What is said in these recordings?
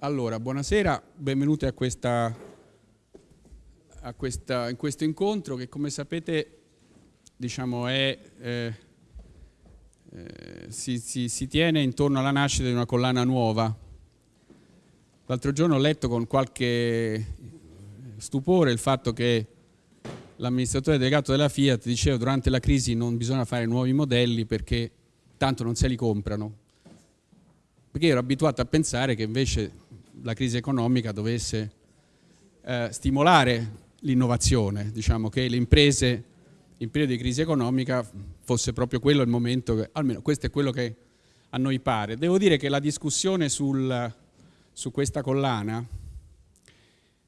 Allora, buonasera, benvenuti a, questa, a questa, in questo incontro che come sapete diciamo, è, eh, eh, si, si, si tiene intorno alla nascita di una collana nuova. L'altro giorno ho letto con qualche stupore il fatto che l'amministratore delegato della Fiat diceva durante la crisi non bisogna fare nuovi modelli perché tanto non se li comprano. Perché ero abituato a pensare che invece la crisi economica dovesse eh, stimolare l'innovazione, diciamo che le imprese in periodo di crisi economica fosse proprio quello il momento, che, almeno questo è quello che a noi pare. Devo dire che la discussione sul, su questa collana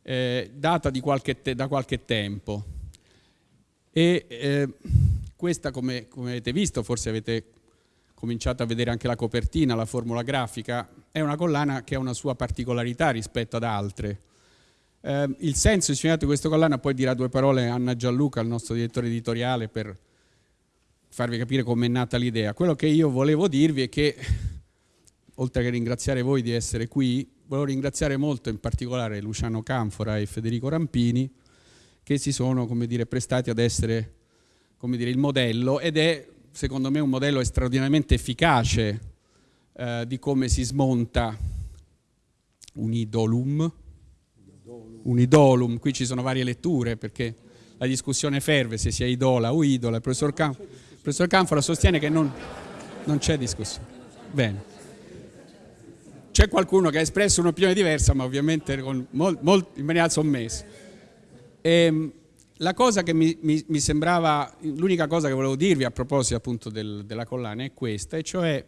è data qualche te, da qualche tempo e eh, questa come, come avete visto, forse avete cominciato a vedere anche la copertina, la formula grafica, è una collana che ha una sua particolarità rispetto ad altre. Eh, il senso ispirato di questa collana, poi dirà due parole Anna Gianluca, il nostro direttore editoriale, per farvi capire come è nata l'idea. Quello che io volevo dirvi è che, oltre che ringraziare voi di essere qui, volevo ringraziare molto in particolare Luciano Canfora e Federico Rampini, che si sono dire, prestati ad essere dire, il modello ed è secondo me un modello straordinariamente efficace eh, di come si smonta un idolum. un idolum. Qui ci sono varie letture perché la discussione ferve se sia idola o idola. Il professor, Can il professor Canfora sostiene che non, non c'è discussione. Bene. C'è qualcuno che ha espresso un'opinione diversa, ma ovviamente con in maniera sommessa. E, ehm, la cosa che mi, mi, mi sembrava, l'unica cosa che volevo dirvi a proposito appunto del, della collana è questa, e cioè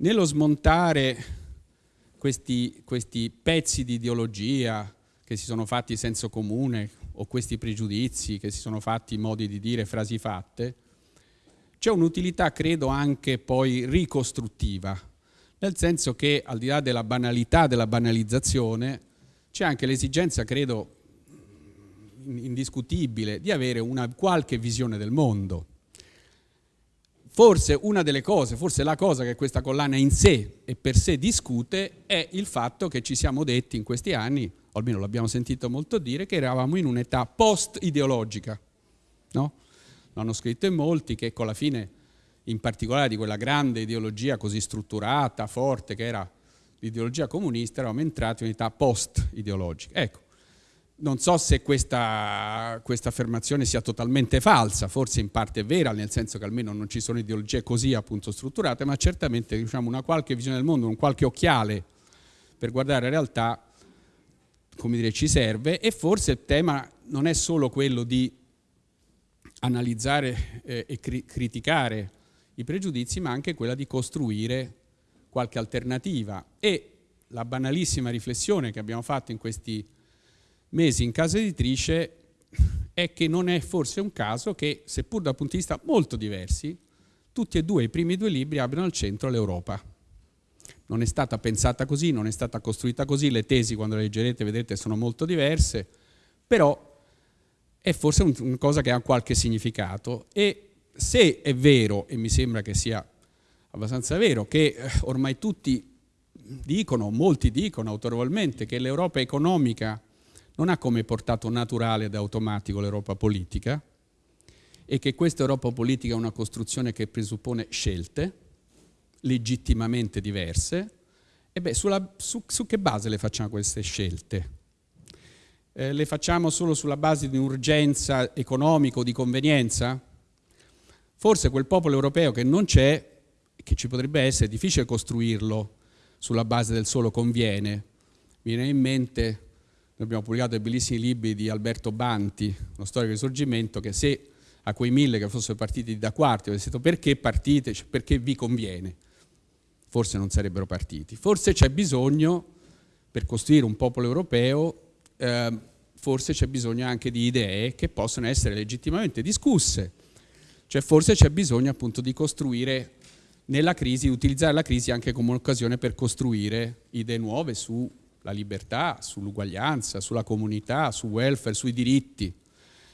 nello smontare questi, questi pezzi di ideologia che si sono fatti senso comune o questi pregiudizi che si sono fatti modi di dire frasi fatte, c'è un'utilità credo anche poi ricostruttiva, nel senso che al di là della banalità, della banalizzazione, c'è anche l'esigenza, credo, indiscutibile di avere una qualche visione del mondo. Forse una delle cose, forse la cosa che questa collana in sé e per sé discute è il fatto che ci siamo detti in questi anni, o almeno l'abbiamo sentito molto dire, che eravamo in un'età post-ideologica. No? L'hanno scritto in molti che con la fine in particolare di quella grande ideologia così strutturata, forte che era l'ideologia comunista, eravamo entrati in un'età post-ideologica. Ecco, non so se questa, questa, affermazione sia totalmente falsa, forse in parte è vera, nel senso che almeno non ci sono ideologie così appunto strutturate, ma certamente diciamo, una qualche visione del mondo, un qualche occhiale per guardare la realtà, come dire, ci serve e forse il tema non è solo quello di analizzare eh, e cri criticare i pregiudizi, ma anche quella di costruire qualche alternativa. E la banalissima riflessione che abbiamo fatto in questi mesi in casa editrice è che non è forse un caso che, seppur da punti di vista molto diversi, tutti e due i primi due libri abbiano al centro l'Europa. Non è stata pensata così, non è stata costruita così, le tesi quando le leggerete vedete sono molto diverse, però è forse una cosa che ha qualche significato e se è vero, e mi sembra che sia abbastanza vero, che eh, ormai tutti dicono, molti dicono autorevolmente che l'Europa economica non ha come portato naturale ed automatico l'Europa politica e che questa Europa politica è una costruzione che presuppone scelte legittimamente diverse, e beh, sulla, su, su, che base le facciamo queste scelte? Eh, le facciamo solo sulla base di un'urgenza economica o di convenienza? Forse quel popolo europeo che non c'è, che ci potrebbe essere, è difficile costruirlo sulla base del solo conviene. Mi viene in mente noi abbiamo pubblicato dei bellissimi libri di Alberto Banti, uno storico del risorgimento, che se a quei mille che fossero partiti da quarti avessero detto perché partite, cioè perché vi conviene, forse non sarebbero partiti. Forse c'è bisogno, per costruire un popolo europeo, eh, forse c'è bisogno anche di idee che possono essere legittimamente discusse. Cioè forse c'è bisogno appunto di costruire nella crisi, utilizzare la crisi anche come un'occasione per costruire idee nuove su la libertà, sull'uguaglianza, sulla comunità, sul welfare, sui diritti.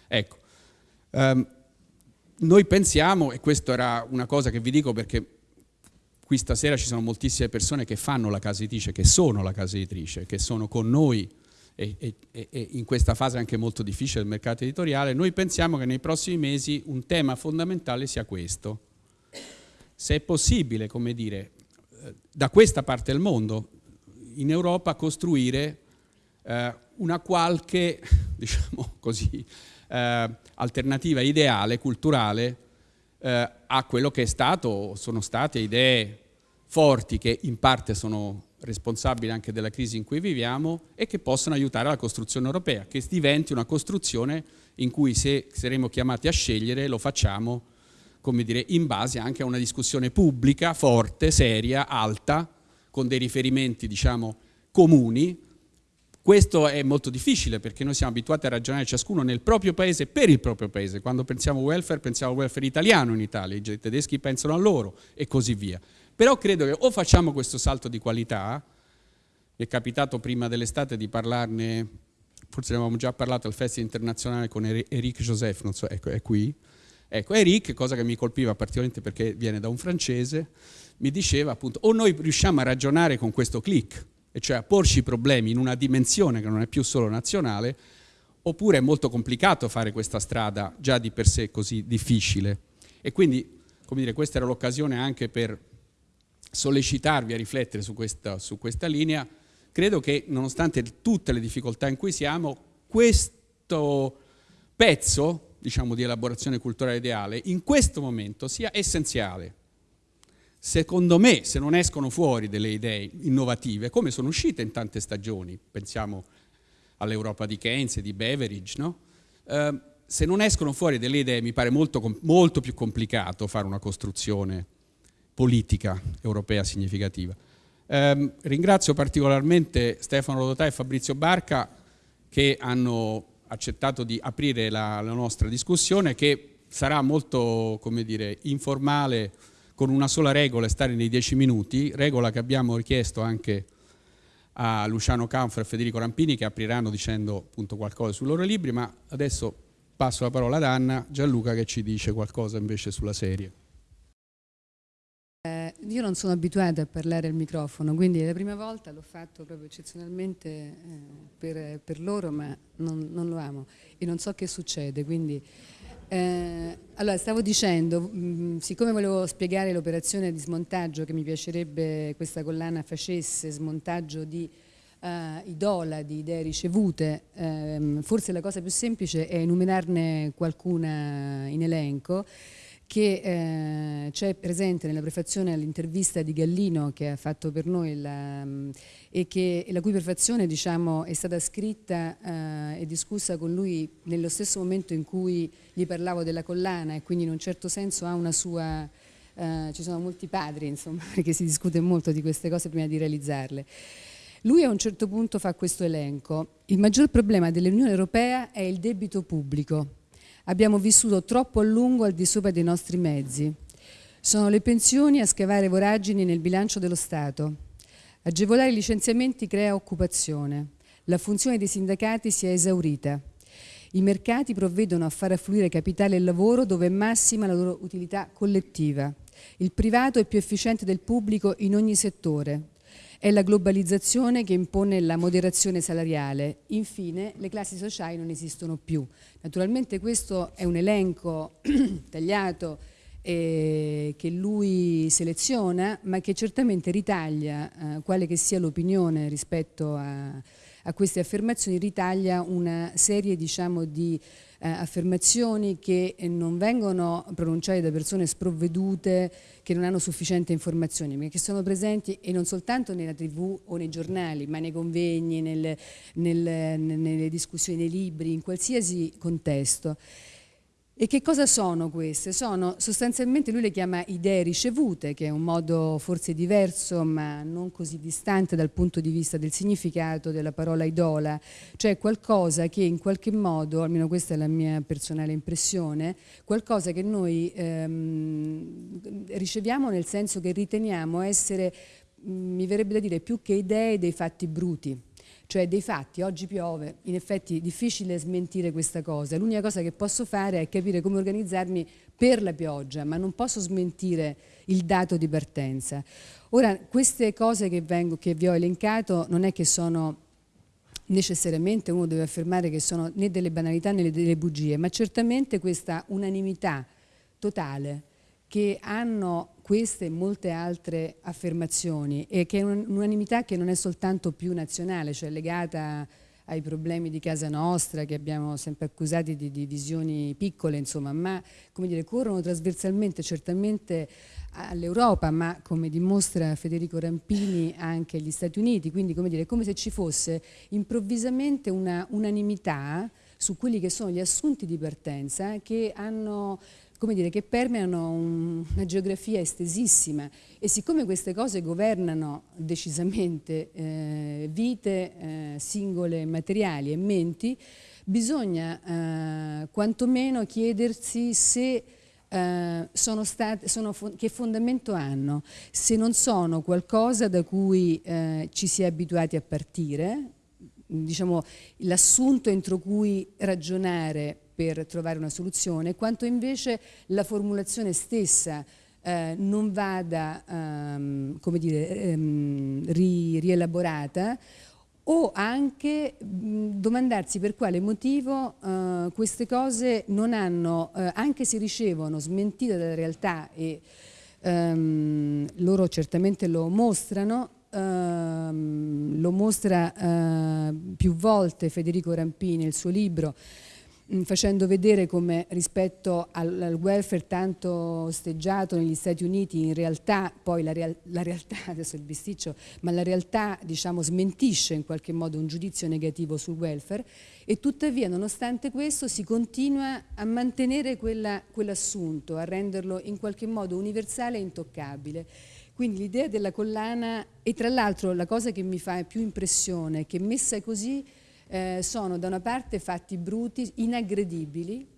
Ecco, um, noi pensiamo, e questa era una cosa che vi dico perché qui stasera ci sono moltissime persone che fanno la casa editrice, che sono la casa editrice, che sono con noi e, e, e, in questa fase anche molto difficile del mercato editoriale, noi pensiamo che nei prossimi mesi un tema fondamentale sia questo. Se è possibile, come dire, eh, da questa parte del mondo, in Europa costruire eh, una qualche, diciamo così, eh, alternativa ideale, culturale, eh, a quello che è stato, sono state idee forti che in parte sono responsabili anche della crisi in cui viviamo e che possono aiutare la costruzione europea, che diventi una costruzione in cui se saremo chiamati a scegliere lo facciamo come dire, in base anche a una discussione pubblica, forte, seria, alta, con dei riferimenti diciamo, comuni. Questo è molto difficile perché noi siamo abituati a ragionare ciascuno nel proprio paese per il proprio paese. Quando pensiamo welfare pensiamo welfare italiano in Italia, i tedeschi pensano a loro e così via. Però credo che o facciamo questo salto di qualità, mi è capitato prima dell'estate di parlarne, forse ne avevamo già parlato al Festival Internazionale con Eric Joseph, non so, ecco, è qui. Ecco, Eric, cosa che mi colpiva particolarmente perché viene da un francese, mi diceva appunto, o noi riusciamo a ragionare con questo click, e cioè a porci i problemi in una dimensione che non è più solo nazionale, oppure è molto complicato fare questa strada già di per sé così difficile. E quindi, come dire, questa era l'occasione anche per sollecitarvi a riflettere su questa, su questa linea, credo che nonostante tutte le difficoltà in cui siamo, questo pezzo diciamo, di elaborazione culturale ideale in questo momento sia essenziale. Secondo me, se non escono fuori delle idee innovative, come sono uscite in tante stagioni, pensiamo all'Europa di Keynes e di Beveridge, no? eh, se non escono fuori delle idee mi pare molto, molto più complicato fare una costruzione politica europea significativa. Eh, ringrazio particolarmente Stefano Rodotà e Fabrizio Barca che hanno accettato di aprire la, la nostra discussione che sarà molto dire, informale con una sola regola, stare nei dieci minuti, regola che abbiamo richiesto anche a Luciano Canfro e Federico Rampini che apriranno dicendo appunto qualcosa sui loro libri, ma adesso passo la parola ad Anna Gianluca che ci dice qualcosa invece sulla serie. Eh, io non sono abituata a parlare al microfono, quindi la prima volta l'ho fatto proprio eccezionalmente eh, per, per, loro, ma non, non, lo amo e non so che succede. Quindi, eh, allora, stavo dicendo, mh, mm, siccome volevo spiegare l'operazione di smontaggio che mi piacerebbe questa collana facesse, smontaggio di uh, idola, di idee ricevute, ehm, forse la cosa più semplice è enumerarne qualcuna in elenco che eh, c'è presente nella prefazione all'intervista di Gallino che ha fatto per noi la, e che, la cui prefazione diciamo, è stata scritta eh, e discussa con lui nello stesso momento in cui gli parlavo della collana e quindi in un certo senso ha una sua... Eh, ci sono molti padri insomma perché si discute molto di queste cose prima di realizzarle. Lui a un certo punto fa questo elenco. Il maggior problema dell'Unione Europea è il debito pubblico Abbiamo vissuto troppo a lungo al di sopra dei nostri mezzi. Sono le pensioni a scavare voragini nel bilancio dello Stato. Agevolare i licenziamenti crea occupazione. La funzione dei sindacati si è esaurita. I mercati provvedono a far affluire capitale e lavoro dove è massima la loro utilità collettiva. Il privato è più efficiente del pubblico in ogni settore. È la globalizzazione che impone la moderazione salariale. Infine, le classi sociali non esistono più. Naturalmente questo è un elenco tagliato eh, che lui seleziona, ma che certamente ritaglia, eh, quale che sia l'opinione rispetto a, a, queste affermazioni, ritaglia una serie diciamo, di eh, affermazioni che non vengono pronunciate da persone sprovvedute che non hanno sufficiente informazioni, ma che sono presenti e non soltanto nella tv o nei giornali, ma nei convegni, nelle, nelle, nelle discussioni, nei libri, in qualsiasi contesto. E che cosa sono queste? Sono sostanzialmente, lui le chiama idee ricevute, che è un modo forse diverso ma non così distante dal punto di vista del significato della parola idola, cioè qualcosa che in qualche modo, almeno questa è la mia personale impressione, qualcosa che noi ehm, riceviamo nel senso che riteniamo essere, mi verrebbe da dire, più che idee dei fatti bruti cioè dei fatti, oggi piove, in effetti è difficile smentire questa cosa, l'unica cosa che posso fare è capire come organizzarmi per la pioggia, ma non posso smentire il dato di partenza. Ora, queste cose che, vengo, che vi ho elencato non è che sono necessariamente uno deve affermare che sono né delle banalità né delle bugie, ma certamente questa unanimità totale che hanno queste e molte altre affermazioni e che è un'unanimità che non è soltanto più nazionale, cioè legata ai problemi di casa nostra che abbiamo sempre accusati di divisioni piccole, insomma, ma come dire, corrono trasversalmente certamente all'Europa, ma come dimostra Federico Rampini anche agli Stati Uniti, quindi come dire, è come se ci fosse improvvisamente una unanimità su quelli che sono gli assunti di partenza che hanno come dire, che permeano un, una geografia estesissima. E siccome queste cose governano decisamente eh, vite eh, singole materiali e menti, bisogna eh, quantomeno chiedersi se eh, sono state, sono, che fondamento hanno, se non sono qualcosa da cui eh, ci si è abituati a partire, diciamo, l'assunto entro cui ragionare per trovare una soluzione, quanto invece la formulazione stessa eh, non vada um, dire, um, ri, rielaborata o anche mh, domandarsi per quale motivo uh, queste cose non hanno, uh, anche se ricevono smentite dalla realtà e um, loro certamente lo mostrano, uh, lo mostra eh, più volte Federico Rampini nel suo libro, Mm, facendo vedere come rispetto al, al, welfare tanto osteggiato negli Stati Uniti in realtà poi la, real, la, realtà, adesso il bisticcio, ma la realtà diciamo smentisce in qualche modo un giudizio negativo sul welfare e tuttavia nonostante questo si continua a mantenere quell'assunto, a renderlo in qualche modo universale e intoccabile. Quindi l'idea della collana e tra l'altro la cosa che mi fa più impressione è che messa così eh, sono da una parte fatti bruti, inaggredibili,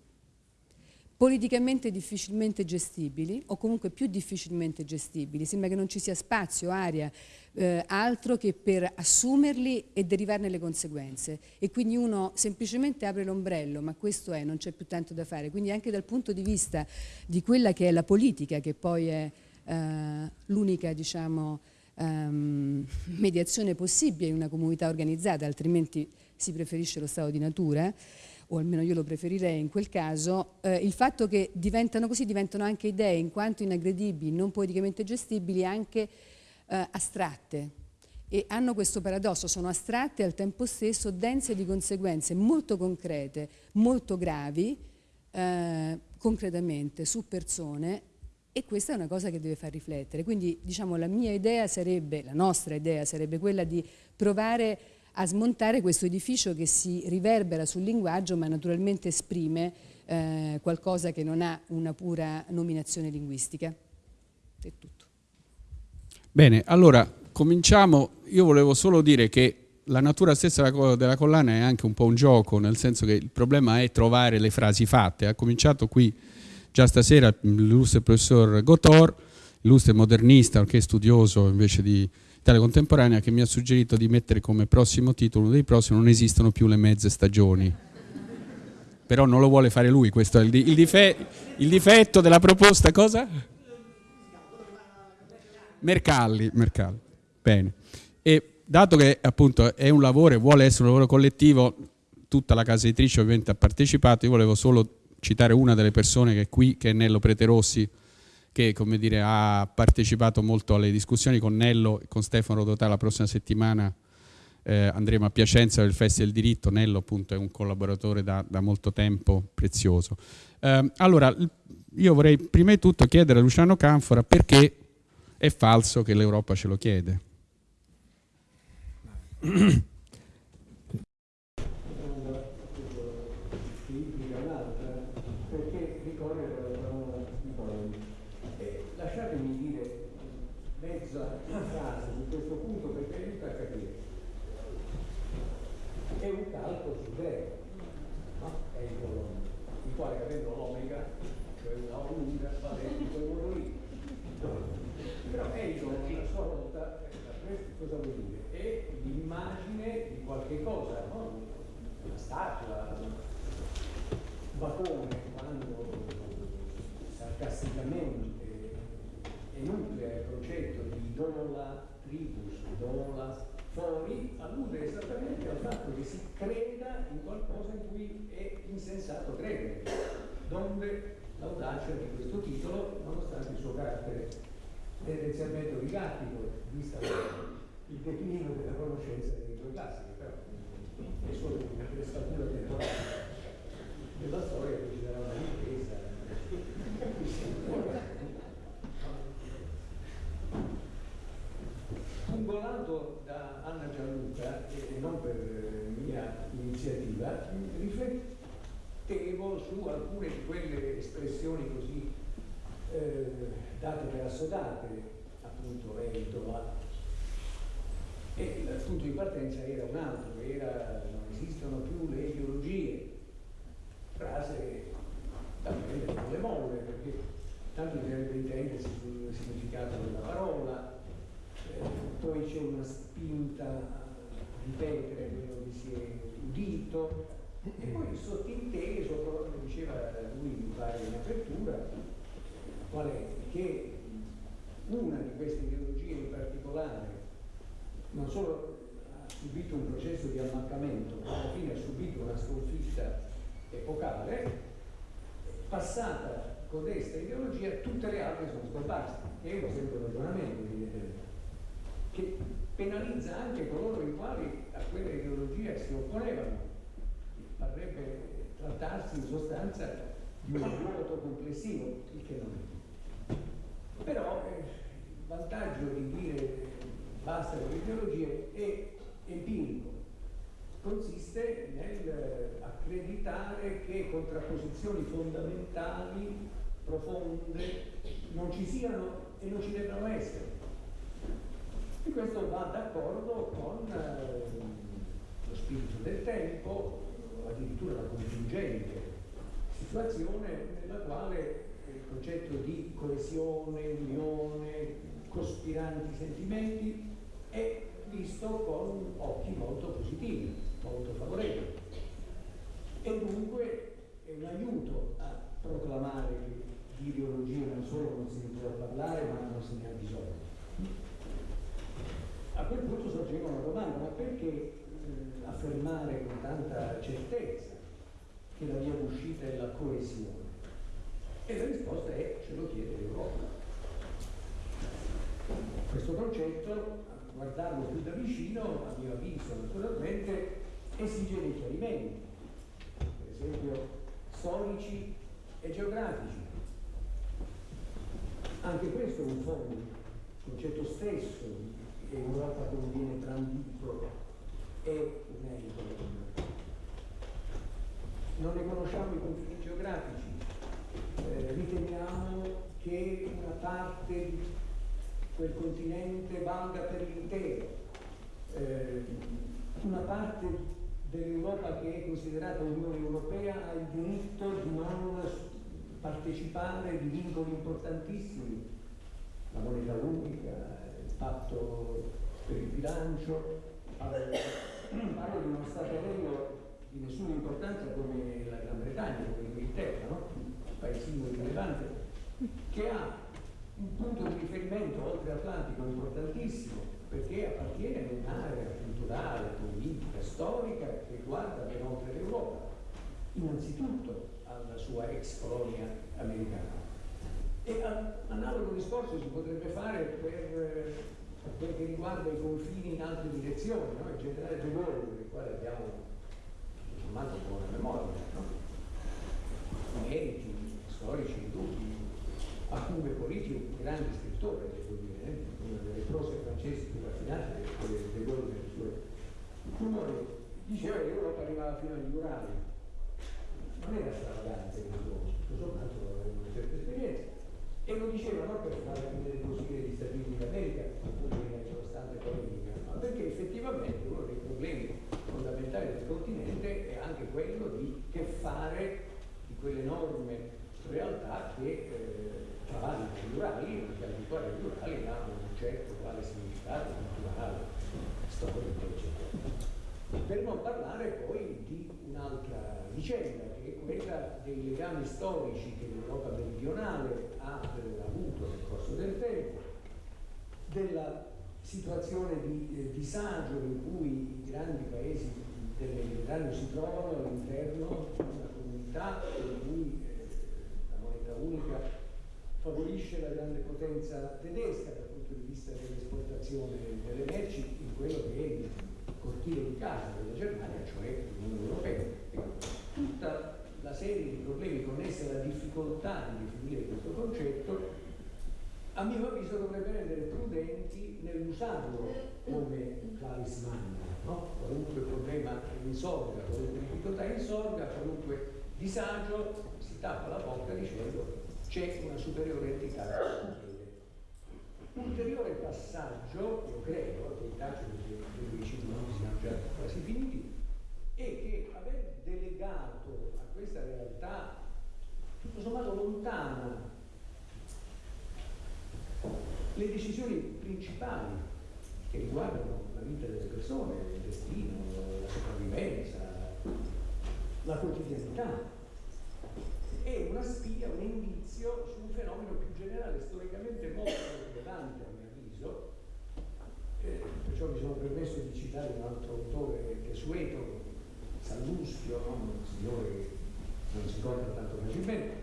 politicamente difficilmente gestibili o comunque più difficilmente gestibili. Sembra che non ci sia spazio, aria, eh, altro che per assumerli e derivarne le conseguenze. E quindi uno semplicemente apre l'ombrello, ma questo è, non c'è più tanto da fare. Quindi anche dal punto di vista di quella che è la politica, che poi è eh, l'unica, diciamo, ehm, mediazione possibile in una comunità organizzata, altrimenti si preferisce lo stato di natura, o almeno io lo preferirei in quel caso, eh, il fatto che diventano così, diventano anche idee in quanto inaggredibili, non politicamente gestibili, anche eh, astratte. E hanno questo paradosso, sono astratte e al tempo stesso dense di conseguenze molto concrete, molto gravi, eh, concretamente, su persone, e questa è una cosa che deve far riflettere. Quindi diciamo la mia idea sarebbe, la nostra idea sarebbe quella di provare a smontare questo edificio che si riverbera sul linguaggio ma naturalmente esprime eh, qualcosa che non ha una pura nominazione linguistica. È tutto. Bene, allora cominciamo. Io volevo solo dire che la natura stessa della collana è anche un po' un gioco, nel senso che il problema è trovare le frasi fatte. Ha cominciato qui già stasera l'illustre professor Gotor, illustre modernista, che studioso invece di Italia Contemporanea che mi ha suggerito di mettere come prossimo titolo, uno dei prossimi, non esistono più le mezze stagioni. Però non lo vuole fare lui, questo è il, il, dife il difetto della proposta, cosa? Mercalli, Mercalli. Bene. E dato che appunto è un lavoro e vuole essere un lavoro collettivo, tutta la casa editrice ovviamente ha partecipato, io volevo solo citare una delle persone che è qui, che è Nello Preterossi, che come dire, ha partecipato molto alle discussioni con Nello e con Stefano Rodotà la prossima settimana eh, andremo a Piacenza per il Festival del Diritto, Nello appunto è un collaboratore da, da molto tempo prezioso. Eh, allora, io vorrei prima di tutto chiedere a Luciano Canfora perché è falso che l'Europa ce lo chiede. l'audacia di questo titolo, nonostante il suo carattere tendenzialmente oligarchico, vista il declino della conoscenza delle lingue classiche, però è solo una temporale della storia che ci darà una ripresa. Pungolato da Anna Gianluca, e non per mia iniziativa, riflettevo su alcune di quelle espressioni così eh, date per assodate, appunto Eitola, e il punto di partenza era un altro, era non esistono più le ideologie, frase da prendere con le molle, perché tanto bisognerebbe intendersi sul significato della parola, eh, poi c'è una spinta a ripetere quello che si è udito, e poi sottinteso, come diceva lui mi pare in apertura, qual è? Che una di queste ideologie in particolare non solo ha subito un processo di ammaccamento, ma alla fine ha subito una sconfitta epocale, passata codesta ideologia, tutte le altre sono scomparse. È un semplice ragionamento, che penalizza anche coloro i quali a quella ideologia si opponevano. Parrebbe trattarsi in sostanza di un vuoto complessivo, il che non è. Però eh, il vantaggio di dire basta con le ideologie, è empirico. Consiste nell'accreditare che contrapposizioni fondamentali, profonde, non ci siano e non ci debbano essere. E questo va d'accordo con eh, lo spirito del tempo, addirittura la contingente situazione nella quale il concetto di coesione, unione, cospiranti sentimenti è visto con occhi molto positivi, molto favorevoli. E dunque è un aiuto a proclamare che di ideologia non solo non ne può parlare, ma non se ne ha bisogno. A quel punto sorgeva una domanda, ma perché affermare con tanta certezza che la via d'uscita è la coesione? E la risposta è ce lo chiede l'Europa. Questo concetto, a guardarlo più da vicino, a mio avviso naturalmente, esige dei chiarimenti, per esempio storici e geografici. Anche questo è un fondo, il concetto stesso che Europa come viene brandito edito. Non ne conosciamo i confini geografici, eh, riteniamo che una parte quel continente valga per l'intero. Eh, una parte dell'Europa che è considerata Unione Europea ha il diritto di non partecipare di vincoli importantissimi, la moneta unica, il patto per il bilancio, parlo di uno Stato membro di nessuna importanza come la Gran Bretagna, come l'Inghilterra, no? paesino rilevante, che ha un punto di riferimento oltre Atlantico importantissimo perché appartiene a un'area culturale, politica, storica che guarda ben oltre l'Europa, innanzitutto alla sua ex colonia americana. E analogo discorso si potrebbe fare per quel che riguarda i confini in altre direzioni, no? il generale De Gaulle, per il quale abbiamo insommato buona memoria, no? meriti storici, dubbi, a cui Politi un grande scrittore, devo dire, eh? una delle prose francesi più raffinate De Gaulle nelle sue rumori, diceva che l'Europa arrivava fino agli Urali. Non era stravagante questo, tutto sommato aveva una certa esperienza. E lo diceva non per fare così gli Stati Uniti d'America, costante polemica, ma perché effettivamente uno dei problemi fondamentali del continente è anche quello di che fare di quelle norme realtà che eh, travagliano i rurali, fuori dei rurali hanno un certo quale significato culturale, storico, eccetera. Per non parlare poi di un'altra vicenda, che è quella dei legami storici che l'Europa meridionale ha avuto nel corso del tempo, della situazione di eh, disagio in cui i grandi paesi del Mediterraneo si trovano all'interno di una comunità in cui eh, la moneta unica favorisce la grande potenza tedesca dal punto di vista dell'esportazione delle merci in quello che è il cortile di casa della Germania, cioè l'Unione Europea. Tutta la serie di problemi connessi alla difficoltà di definire questo concetto a mio avviso dovrebbe rendere prudenti nell'usarlo come clavis magna, no? qualunque problema insorga, qualunque difficoltà insorga, qualunque disagio si tappa la bocca dicendo c'è una superiore entità Ulteriore passaggio, io credo, che i tacci dei vicini non siano già quasi finiti, è che aver delegato a questa realtà tutto sommato lontana le decisioni principali che riguardano la vita delle persone, il destino, la sopravvivenza, la quotidianità, è una spia, un indizio su un fenomeno più generale, storicamente molto rilevante a mio avviso, eh, perciò mi sono permesso di citare un altro autore desueto, Salluschio, no? un signore che non si ricorda tanto facilmente,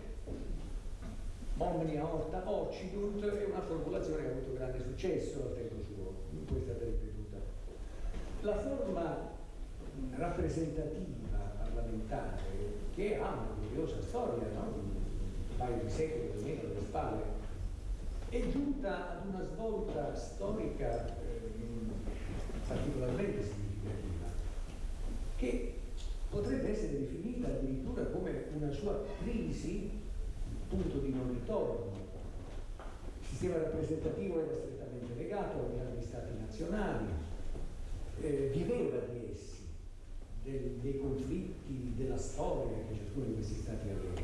omnia horta occidunt è una formulazione che ha avuto grande successo al tempo suo, cui è stata ripetuta. La forma rappresentativa parlamentare, che ha una curiosa storia, no? un paio di secoli almeno alle spalle, è giunta ad una svolta storica eh, particolarmente significativa, che potrebbe essere definita addirittura come una sua crisi punto di non ritorno. Il sistema rappresentativo era strettamente legato agli altri stati nazionali, eh, viveva di essi, del, dei conflitti, della storia che ciascuno di questi stati aveva.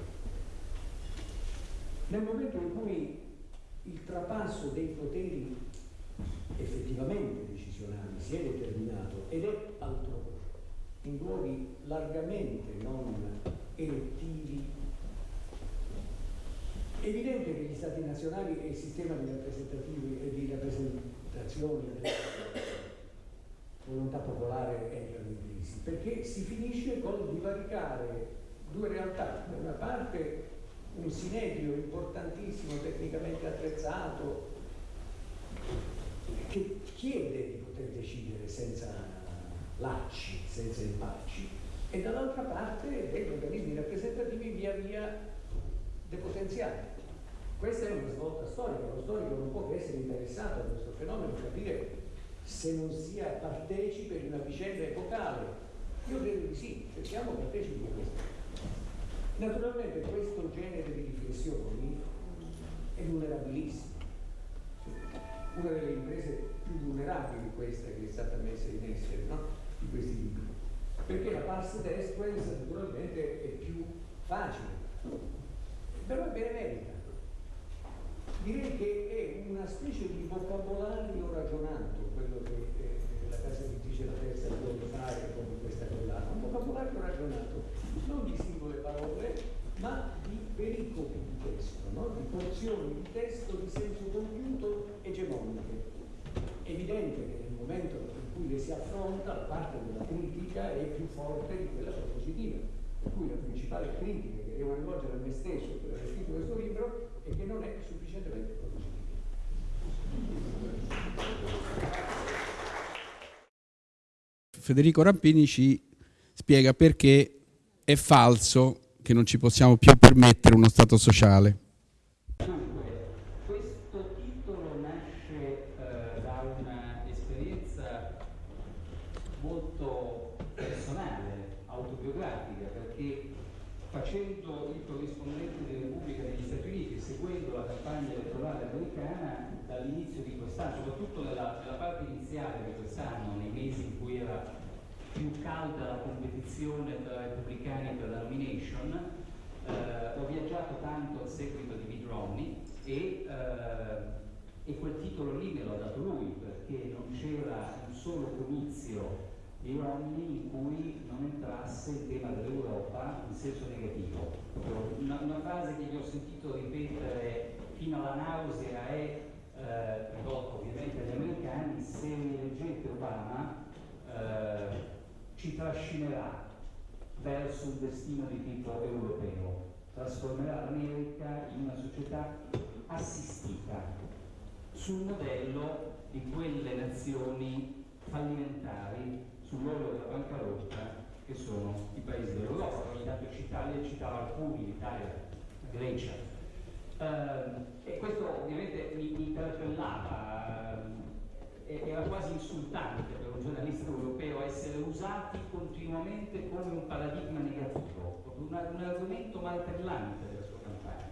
Nel momento in cui il trapasso dei poteri effettivamente decisionali si è determinato ed è altrove, in luoghi largamente non elettivi è evidente che gli stati nazionali e il sistema di, di rappresentazione della volontà popolare entrano in crisi, perché si finisce con divaricare due realtà. Da una parte un sinedrio importantissimo, tecnicamente attrezzato, che chiede di poter decidere senza lacci, senza impacci, e dall'altra parte degli organismi rappresentativi via via depotenziati. Questa è una svolta storica, lo storico non può che essere interessato a questo fenomeno, capire se non sia partecipe di una vicenda epocale. Io credo di sì, siamo partecipi di questo. Naturalmente questo genere di riflessioni è vulnerabilissimo. Una delle imprese più vulnerabili questa che è stata messa in essere, no? Di questi libri. Perché la pars destruens naturalmente è più facile, però è benemerita direi che è una specie di vocabolario ragionato, quello che eh, la casa editrice La Terza vuole fare con questa collana, un vocabolario ragionato, non di singole parole, ma di pericopi di testo, no? di porzioni di testo di senso compiuto egemoniche. È evidente che nel momento cui le si affronta la parte della critica è più forte di quella propositiva, per cui la principale critica che devo rivolgere a me stesso per aver scritto questo libro e che non è sufficientemente propositivo. Federico Rampini ci spiega perché è falso che non ci possiamo più permettere uno Stato sociale. calda la competizione tra repubblicani per la nomination, eh, ho viaggiato tanto a seguito di Mitt Romney e, eh, e, quel titolo lì me l'ha dato lui perché non c'era un solo comizio di Romney in cui non entrasse il tema dell'Europa in senso negativo. Una, una, frase che vi ho sentito ripetere fino alla nausea è, eh, rivolta ovviamente agli americani, se eleggete Obama eh, ci trascinerà verso un destino di tipo europeo, trasformerà l'America in una società assistita sul modello di quelle nazioni fallimentari sull'orlo della bancarotta che sono i paesi dell'Europa. Ogni tanto citava, citava alcuni, l'Italia, la Grecia. Uh, e questo ovviamente mi, mi interpellava, uh, era quasi insultante per un giornalista europeo essere usati continuamente come un paradigma negativo, un, un argomento martellante della sua campagna.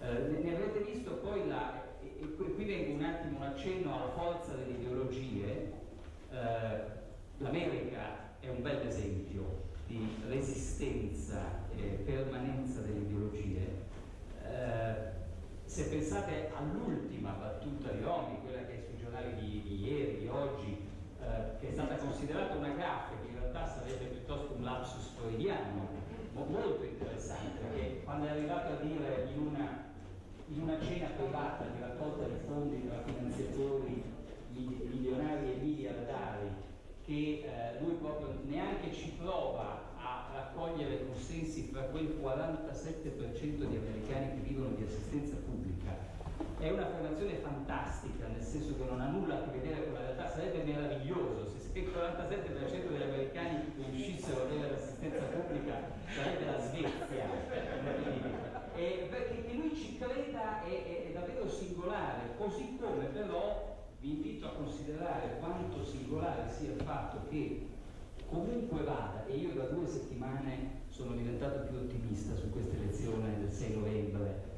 Uh, ne, avrete visto poi la, e, e qui vengo un attimo un accenno alla forza delle ideologie, L'America è un bel esempio di resistenza e permanenza delle ideologie. Eh, se pensate all'ultima battuta di Romy, quella che è sui giornali di, di ieri, di oggi, eh, che è stata considerata una gaffa, che in realtà sarebbe piuttosto un lapsus freudiano, molto interessante, perché quando è arrivato a dire in una, in una cena privata di raccolta di fondi tra finanziatori milionari e miliardari che eh, lui proprio neanche ci prova a raccogliere consensi fra quel 47% di americani che vivono di assistenza pubblica. È un'affermazione fantastica, nel senso che non ha nulla a che vedere con la realtà, sarebbe meraviglioso se il 47% degli americani riuscissero ad avere l'assistenza pubblica, sarebbe la Svezia. E perché che lui ci creda è, è davvero singolare, così come però vi invito a considerare quanto singolare sia il fatto che comunque vada, e io da due settimane sono diventato più ottimista su questa elezione del 6 novembre,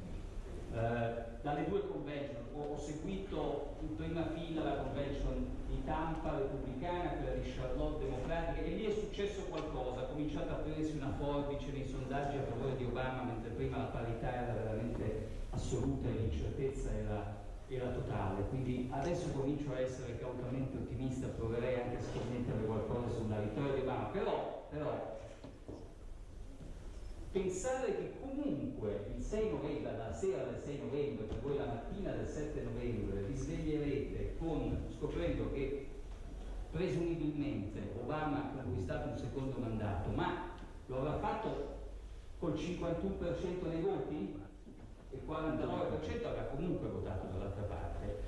eh, dalle due convention ho, ho, seguito in prima fila la convention di Tampa repubblicana, quella di Charlotte democratica e lì è successo qualcosa, ha cominciato a prendersi una forbice nei sondaggi a favore di Obama mentre prima la parità era veramente assoluta e l'incertezza era era totale, quindi adesso comincio a essere cautamente ottimista, proverei anche a scommettere qualcosa sulla vittoria di Obama, però, però pensare che comunque il 6 novembre, la sera del 6 novembre, per voi la mattina del 7 novembre, vi sveglierete con, scoprendo che presumibilmente Obama ha conquistato un secondo mandato, ma lo avrà fatto col 51% dei voti? il 49% avrà comunque votato dall'altra parte,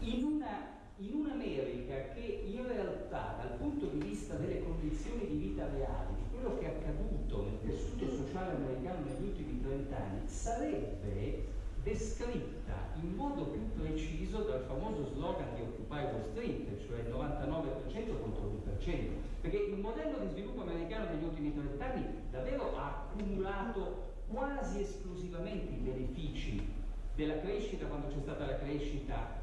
in, una, in un'America che in realtà dal punto di vista delle condizioni di vita reali, quello che è accaduto nel tessuto sociale americano negli ultimi 30 anni, sarebbe descritta in modo più preciso dal famoso slogan di Occupy Wall Street, cioè il 99% contro l'1%, perché il modello di sviluppo americano degli ultimi 30 anni davvero ha accumulato quasi esclusivamente i benefici della crescita quando c'è stata la crescita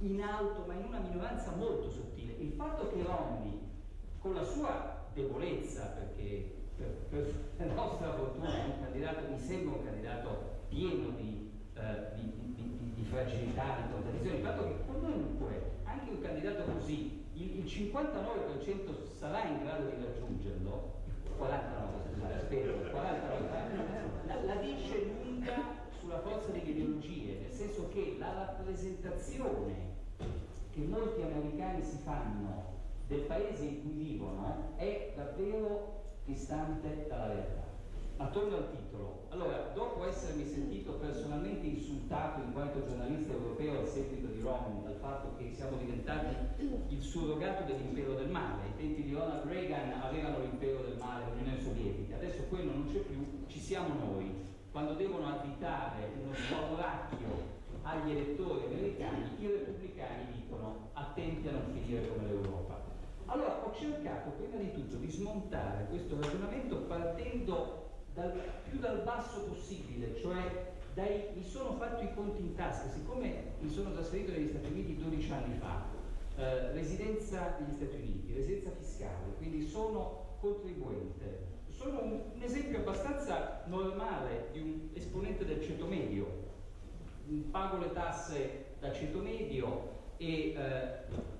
in alto ma in una minoranza molto sottile. Il fatto che Romney con la sua debolezza, perché per, per nostra fortuna è un candidato, mi sembra un candidato pieno di, eh, di, di, di fragilità, di contraddizioni, il fatto che comunque anche un candidato così, il, il 59% sarà in grado di raggiungerlo, 49, spero, 49, la, la dice lunga sulla forza delle ideologie, nel senso che la rappresentazione che molti americani si fanno del paese in cui vivono è davvero distante dalla realtà. Ma torno al titolo. Allora, dopo essermi sentito personalmente insultato in quanto giornalista europeo al seguito di Romney dal fatto che siamo diventati il surrogato dell'impero del male, ai tempi di Ronald Reagan avevano l'impero del male, l'Unione Sovietica, adesso quello non c'è più, ci siamo noi. Quando devono additare uno spauracchio agli elettori americani, i repubblicani dicono attenti a non finire come l'Europa. Allora ho cercato prima di tutto di smontare questo ragionamento partendo dal, più dal basso possibile, cioè dai, mi sono fatto i conti in tasca, siccome mi sono trasferito negli Stati Uniti 12 anni fa, eh, residenza negli Stati Uniti, residenza fiscale, quindi sono contribuente, sono un, un esempio abbastanza normale di un esponente del ceto medio, pago le tasse da ceto medio e eh,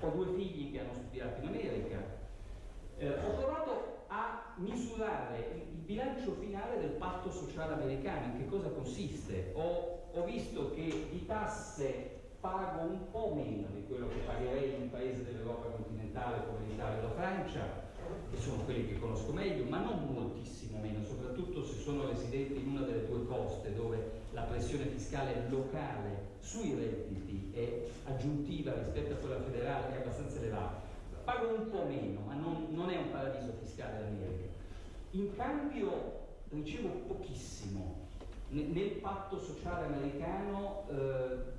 ho due figli che hanno studiato in America, eh, ho provato a misurare il, bilancio finale del patto sociale americano, in che cosa consiste. Ho, ho visto che di tasse pago un po' meno di quello che pagherei in un paese dell'Europa continentale come l'Italia o la Francia, che sono quelli che conosco meglio, ma non moltissimo meno, soprattutto se sono residenti in una delle due coste dove la pressione fiscale locale sui redditi è aggiuntiva rispetto a quella federale è abbastanza elevata. Pago un po' meno, ma non, non è un paradiso fiscale l'America. In cambio ricevo pochissimo. Nel patto sociale americano eh,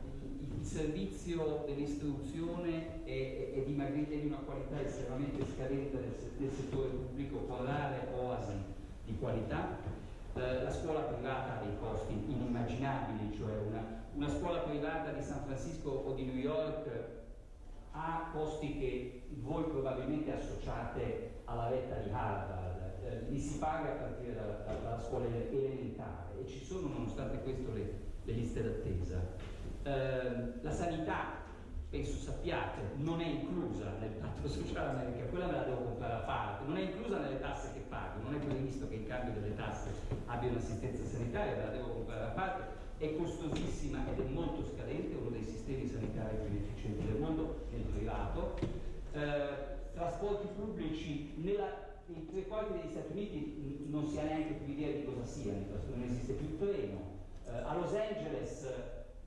il servizio dell'istruzione è, è, è, di una qualità estremamente scadente nel, nel settore pubblico, con rare oasi di qualità. Eh, la scuola privata ha dei costi inimmaginabili, cioè una, una scuola privata di San Francisco o di New York ha costi che voi probabilmente associate alla retta di Harvard, eh, li si paga a partire dalla, dalla scuola elementare e ci sono nonostante questo le, le liste d'attesa. Ehm, la sanità, penso sappiate, non è inclusa nel patto sociale America, quella me la devo comprare a parte, non è inclusa nelle tasse che pago, non è previsto che in cambio delle tasse abbia un'assistenza sanitaria, me la devo comprare a parte, è costosissima ed è molto scadente, uno dei sistemi sanitari più efficienti del mondo nel privato. Eh, trasporti pubblici nella nei tre quarti degli Stati Uniti non si ha neanche più idea di cosa siano, non esiste più il treno. Eh, a Los Angeles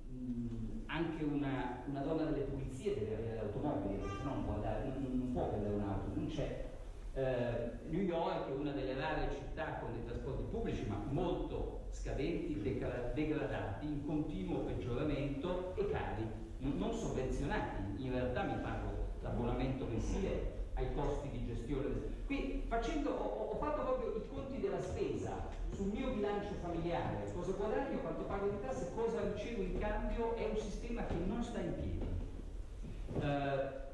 mh, anche una, una, donna delle pulizie deve avere l'automobile, perché non non, non può prendere un'auto, non c'è. Eh, New York è una delle rare città con dei trasporti pubblici, ma molto scadenti, degradati, in continuo peggioramento e cari, non, non sovvenzionati. In realtà mi pago l'abbonamento mensile ai costi di gestione. Qui facendo, ho, ho, fatto proprio i conti della spesa sul mio bilancio familiare, cosa guadagno, quanto pago di tasse, cosa ricevo in cambio, è un sistema che non sta in piedi. Uh,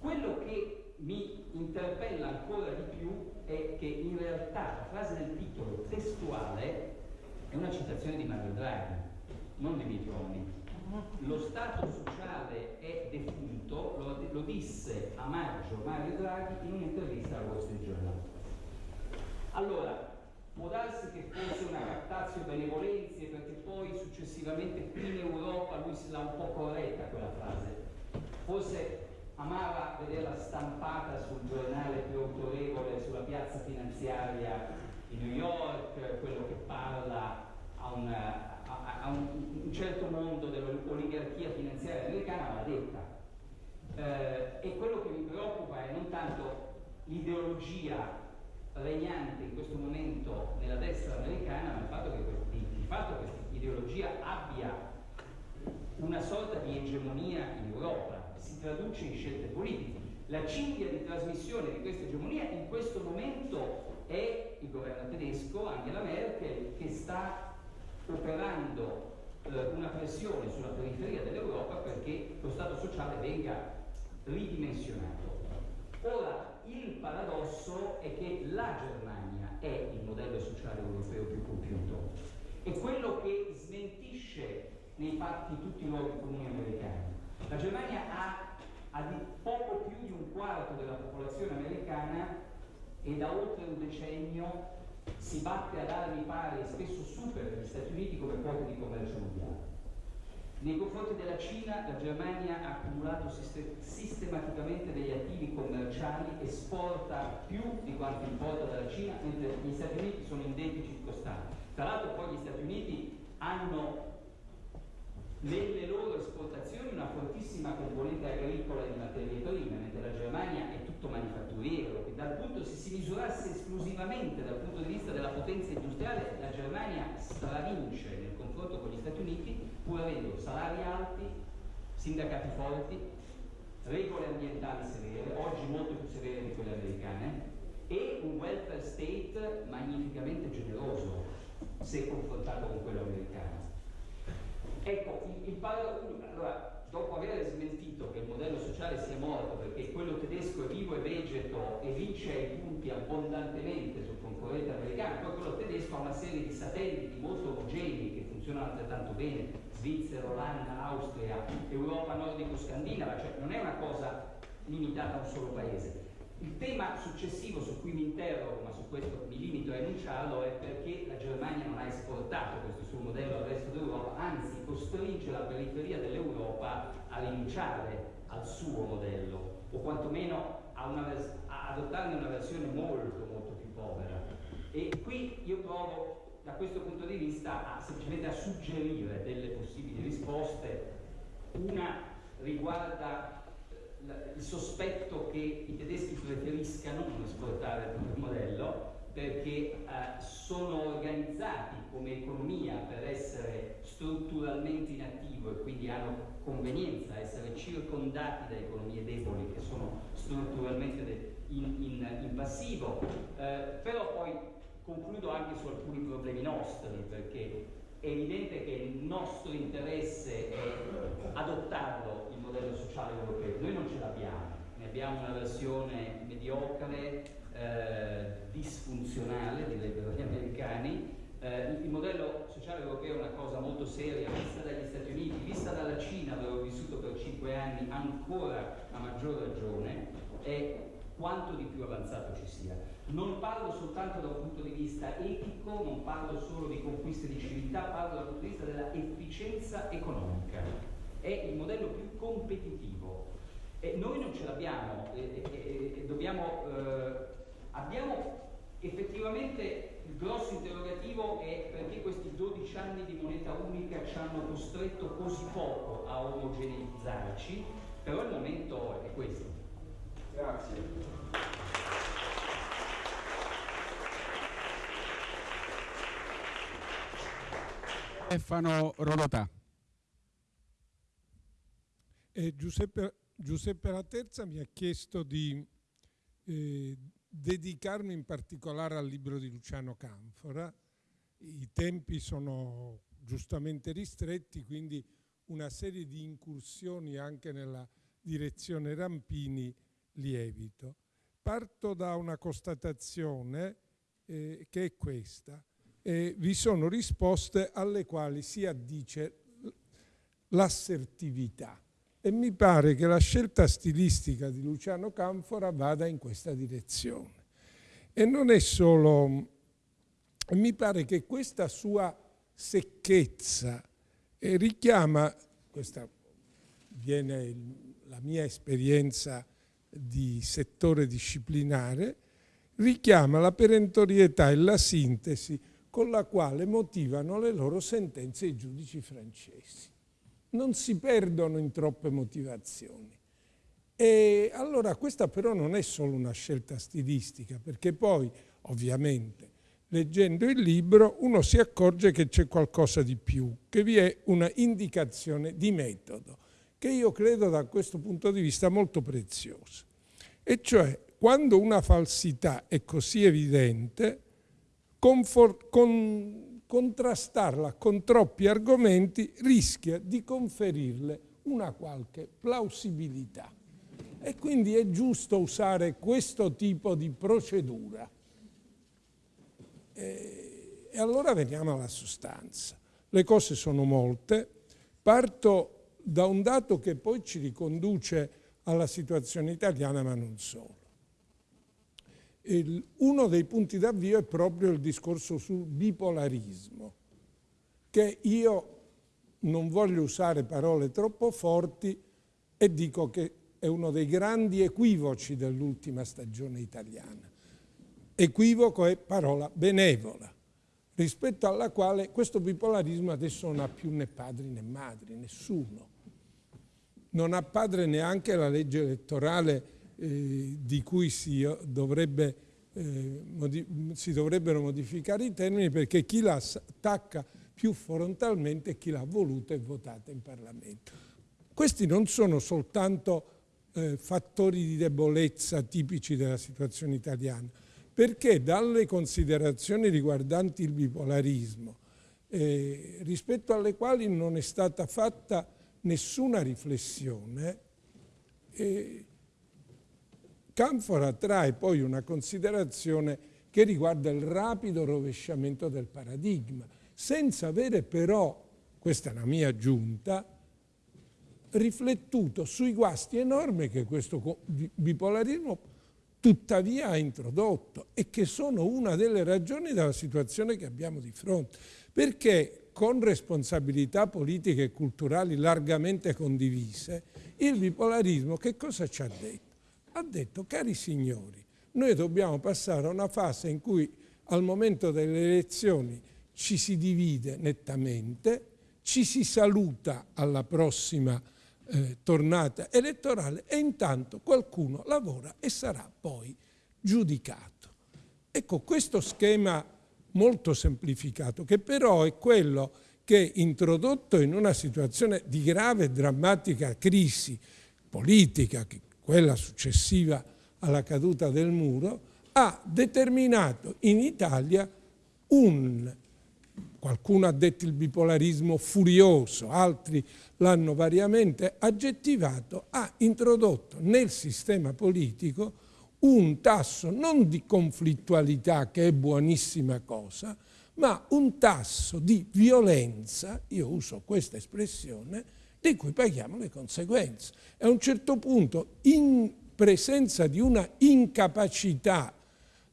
quello che mi interpella ancora di più è che in realtà la frase del titolo testuale è una citazione di Mario Draghi, non di Mitroni lo Stato sociale è defunto, lo, lo disse a maggio Mario Draghi in un'intervista al Wall Street Journal. Allora, può darsi che fosse una captazio benevolenzie perché poi successivamente qui in Europa lui se l'ha un po' corretta quella frase. Forse amava vederla stampata sul giornale più autorevole sulla piazza finanziaria di New York, quello che parla a una a, a un, un, certo mondo dell'oligarchia finanziaria americana va detta. Eh, e quello che mi preoccupa è non tanto l'ideologia regnante in questo momento nella destra americana, ma il fatto che, questa ideologia abbia una sorta di egemonia in Europa, si traduce in scelte politiche. La cinghia di trasmissione di questa egemonia in questo momento è il governo tedesco, Angela Merkel, che sta operando eh, una pressione sulla periferia dell'Europa perché lo Stato sociale venga ridimensionato. Ora, il paradosso è che la Germania è il modello sociale europeo più compiuto e quello che smentisce nei fatti tutti i luoghi comuni americani. La Germania ha, ha poco più di un quarto della popolazione americana e da oltre un decennio si batte ad armi pari spesso supera gli Stati Uniti come quote di commercio mondiale. Nei confronti della Cina la Germania ha accumulato sistematicamente degli attivi commerciali, esporta più di quanto importa dalla Cina, mentre gli Stati Uniti sono in deficit costante. Tra l'altro poi gli Stati Uniti hanno nelle loro esportazioni una fortissima componente agricola e di materie prime, mentre la Germania è tutto manifatturiero, che dal punto, se si misurasse esclusivamente dal punto di vista della potenza industriale, la Germania stravince nel confronto con gli Stati Uniti, pur avendo salari alti, sindacati forti, regole ambientali severe, oggi molto più severe di quelle americane, e un welfare state magnificamente generoso se confrontato con quello americano. Ecco, il, il allora, dopo aver smentito che il modello sociale sia morto perché quello tedesco è vivo e vegeto e vince ai punti abbondantemente sul concorrente americano, poi quello tedesco ha una serie di satelliti molto omogenei che funzionano altrettanto bene, Svizzera, Olanda, Austria, Europa nordico-scandinava, cioè non è una cosa limitata a un solo paese. Il tema successivo su cui mi interrogo, ma su questo mi limito a enunciarlo, è perché la Germania non ha esportato questo suo modello al resto d'Europa, anzi costringe la periferia dell'Europa a rinunciare al suo modello, o quantomeno a, a adottarne una versione molto molto più povera. E qui io provo da questo punto di vista a, semplicemente a suggerire delle possibili risposte. Una riguarda il sospetto che i tedeschi preferiscano non esportare il proprio modello perché eh, sono organizzati come economia per essere strutturalmente in attivo e quindi hanno convenienza a essere circondati da economie deboli che sono strutturalmente in, in, in passivo, eh, però poi concludo anche su alcuni problemi nostri perché è evidente che il nostro interesse è adottarlo il modello sociale europeo. Noi non ce l'abbiamo, ne abbiamo una versione mediocre, eh, disfunzionale, direbbero gli americani. Eh, il modello sociale europeo è una cosa molto seria, vista dagli Stati Uniti, vista dalla Cina, dove ho vissuto per cinque anni, ancora a maggior ragione, è quanto di più avanzato ci sia. Non parlo soltanto da un punto di vista etico, non parlo solo di conquiste di civiltà, parlo dal punto di vista della efficienza economica. È il modello più competitivo. E noi non ce l'abbiamo e, e, e, dobbiamo, eh, abbiamo effettivamente il grosso interrogativo è perché questi 12 anni di moneta unica ci hanno costretto così poco a omogeneizzarci, però il momento è questo. Grazie. Stefano Rodotà. Eh, Giuseppe, Giuseppe Laterza mi ha chiesto di eh, dedicarmi in particolare al libro di Luciano Canfora. I tempi sono giustamente ristretti, quindi una serie di incursioni anche nella direzione Rampini lievito. Parto da una constatazione eh, che è questa. Eh, vi sono risposte alle quali si addice l'assertività e mi pare che la scelta stilistica di Luciano Canfora vada in questa direzione. E non è solo... Mi pare che questa sua secchezza eh, richiama, questa viene la mia esperienza di settore disciplinare richiama la perentorietà e la sintesi con la quale motivano le loro sentenze i giudici francesi. Non si perdono in troppe motivazioni. E allora questa però non è solo una scelta stilistica, perché poi ovviamente leggendo il libro uno si accorge che c'è qualcosa di più, che vi è una indicazione di metodo che io credo da questo punto di vista molto preziosa. E cioè, quando una falsità è così evidente, con, contrastarla con troppi argomenti rischia di conferirle una qualche plausibilità. E quindi è giusto usare questo tipo di procedura. E, e allora veniamo alla sostanza. Le cose sono molte. Parto da un dato che poi ci riconduce alla situazione italiana, ma non solo. Uno dei punti d'avvio è proprio il discorso sul bipolarismo, che io non voglio usare parole troppo forti e dico che è uno dei grandi equivoci dell'ultima stagione italiana. Equivoco è parola benevola, rispetto alla quale questo bipolarismo adesso non ha più né padri né madri, nessuno non ha padre neanche la legge elettorale eh, di cui si, dovrebbe, eh, si, dovrebbero modificare i termini perché chi la attacca più frontalmente è chi l'ha voluta e votata in Parlamento. Questi non sono soltanto eh, fattori di debolezza tipici della situazione italiana, perché dalle considerazioni riguardanti il bipolarismo, eh, rispetto alle quali non è stata fatta nessuna riflessione e Canfora trae poi una considerazione che riguarda il rapido rovesciamento del paradigma, senza avere però, questa è la mia aggiunta, riflettuto sui guasti enormi che questo bipolarismo tuttavia ha introdotto e che sono una delle ragioni della situazione che abbiamo di fronte. Perché con responsabilità politiche e culturali largamente condivise, il bipolarismo che cosa ci ha detto? Ha detto, cari signori, noi dobbiamo passare a una fase in cui al momento delle elezioni ci si divide nettamente, ci si saluta alla prossima eh, tornata elettorale e intanto qualcuno lavora e sarà poi giudicato. Ecco, questo schema molto semplificato, che però è quello che introdotto in una situazione di grave e drammatica crisi politica, quella successiva alla caduta del muro, ha determinato in Italia un Qualcuno ha detto il bipolarismo furioso, altri l'hanno variamente aggettivato, ha introdotto nel sistema politico un tasso non di conflittualità, che è buonissima cosa, ma un tasso di violenza, io uso questa espressione, di cui paghiamo le conseguenze. E a un certo punto, in presenza di una incapacità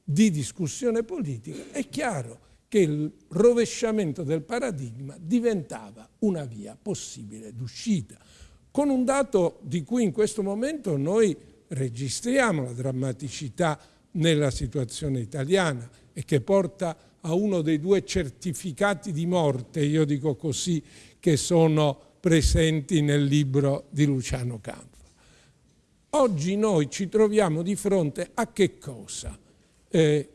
di discussione politica, è chiaro che il rovesciamento del paradigma diventava una via possibile d'uscita, con un dato di cui in questo momento noi registriamo la drammaticità nella situazione italiana e che porta a uno dei due certificati di morte, io dico così, che sono presenti nel libro di Luciano Canfa. Oggi noi ci troviamo di fronte a che cosa? Eh,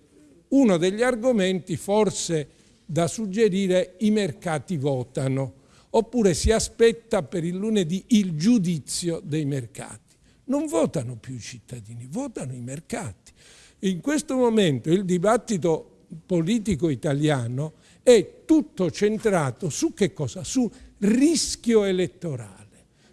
uno degli argomenti forse da suggerire i mercati votano, oppure si aspetta per il lunedì il giudizio dei mercati. Non votano più i cittadini, votano i mercati. In questo momento il dibattito politico italiano è tutto centrato su che cosa? Su rischio elettorale.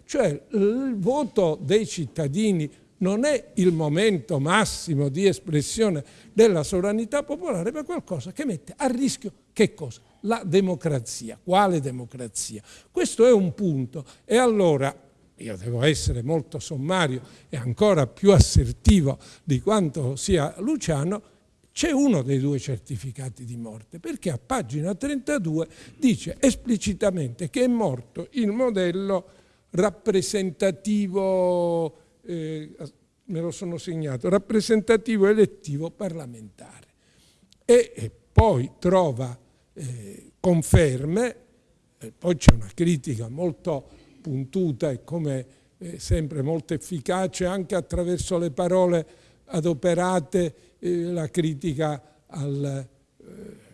Cioè il voto dei cittadini non è il momento massimo di espressione della sovranità popolare, ma qualcosa che mette a rischio che cosa? La democrazia. Quale democrazia? Questo è un punto. E allora, io devo essere molto sommario e ancora più assertivo di quanto sia Luciano, c'è uno dei due certificati di morte, perché a pagina 32 dice esplicitamente che è morto il modello rappresentativo eh, me lo sono segnato, rappresentativo elettivo parlamentare. E, e poi trova eh, conferme, eh, poi c'è una critica molto puntuta e come eh, sempre molto efficace anche attraverso le parole adoperate, eh, la critica al eh,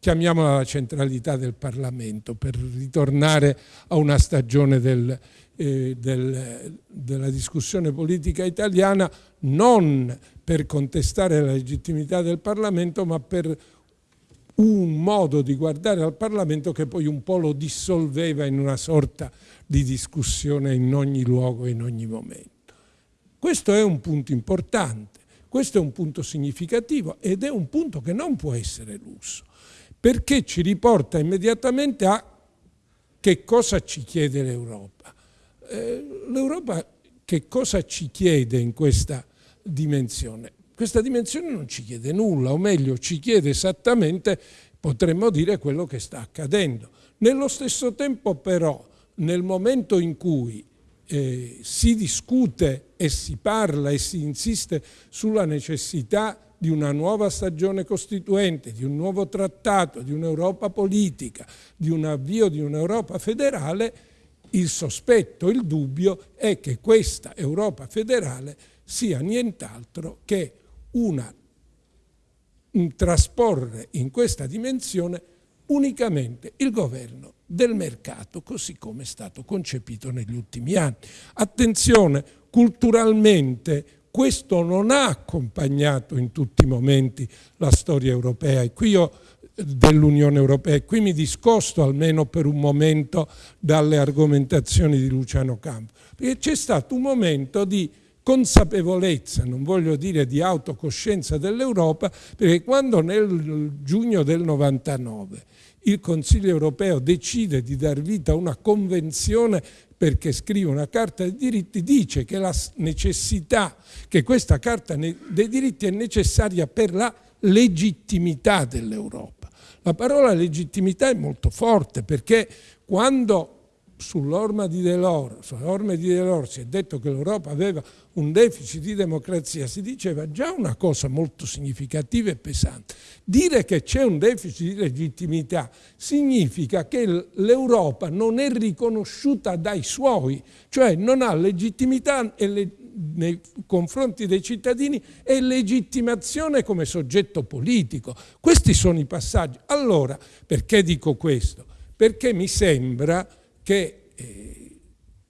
chiamiamola la centralità del Parlamento, per ritornare a una stagione del, eh, del, della discussione politica italiana, non per contestare la legittimità del Parlamento, ma per un modo di guardare al Parlamento che poi un po' lo dissolveva in una sorta di discussione in ogni luogo e in ogni momento. Questo è un punto importante, questo è un punto significativo ed è un punto che non può essere eluso perché ci riporta immediatamente a che cosa ci chiede l'Europa. Eh, L'Europa che cosa ci chiede in questa dimensione? Questa dimensione non ci chiede nulla, o meglio ci chiede esattamente, potremmo dire, quello che sta accadendo. Nello stesso tempo però, nel momento in cui eh, si discute e si parla e si insiste sulla necessità di una nuova stagione costituente, di un nuovo trattato, di un'Europa politica, di un avvio di un'Europa federale, il sospetto, il dubbio è che questa Europa federale sia nient'altro che una, un trasporre in questa dimensione unicamente il governo del mercato, così come è stato concepito negli ultimi anni. Attenzione, culturalmente questo non ha accompagnato in tutti i momenti la storia europea e qui io dell'Unione Europea e qui mi discosto almeno per un momento dalle argomentazioni di Luciano Campo, perché c'è stato un momento di consapevolezza, non voglio dire di autocoscienza dell'Europa, perché quando nel giugno del 99 il Consiglio europeo decide di dar vita a una convenzione perché scrive una carta dei diritti, dice che la necessità, che questa carta dei diritti è necessaria per la legittimità dell'Europa. La parola legittimità è molto forte perché quando sull'orma di Delors, sull'orma di Delors si è detto che l'Europa aveva un deficit di democrazia, si diceva già una cosa molto significativa e pesante. Dire che c'è un deficit di legittimità significa che l'Europa non è riconosciuta dai suoi, cioè non ha legittimità nei confronti dei cittadini e legittimazione come soggetto politico. Questi sono i passaggi. Allora, perché dico questo? Perché mi sembra che eh,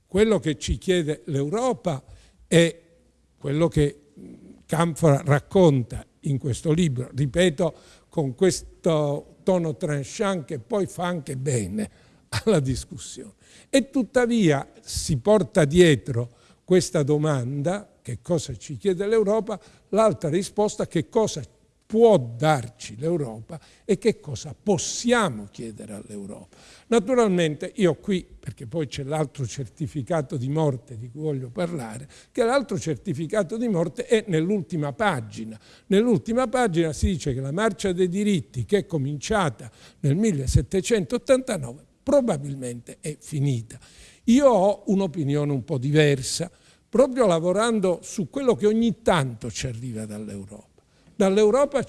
quello che ci chiede l'Europa è quello che Canfora racconta in questo libro, ripeto, con questo tono tranchant che poi fa anche bene alla discussione. E tuttavia si porta dietro questa domanda, che cosa ci chiede l'Europa, l'altra risposta, che cosa può darci l'Europa e che cosa possiamo chiedere all'Europa. Naturalmente io qui, perché poi c'è l'altro certificato di morte di cui voglio parlare, che l'altro certificato di morte è nell'ultima pagina. Nell'ultima pagina si dice che la marcia dei diritti che è cominciata nel 1789 probabilmente è finita. Io ho un'opinione un po' diversa, proprio lavorando su quello che ogni tanto ci arriva dall'Europa. Dall'Europa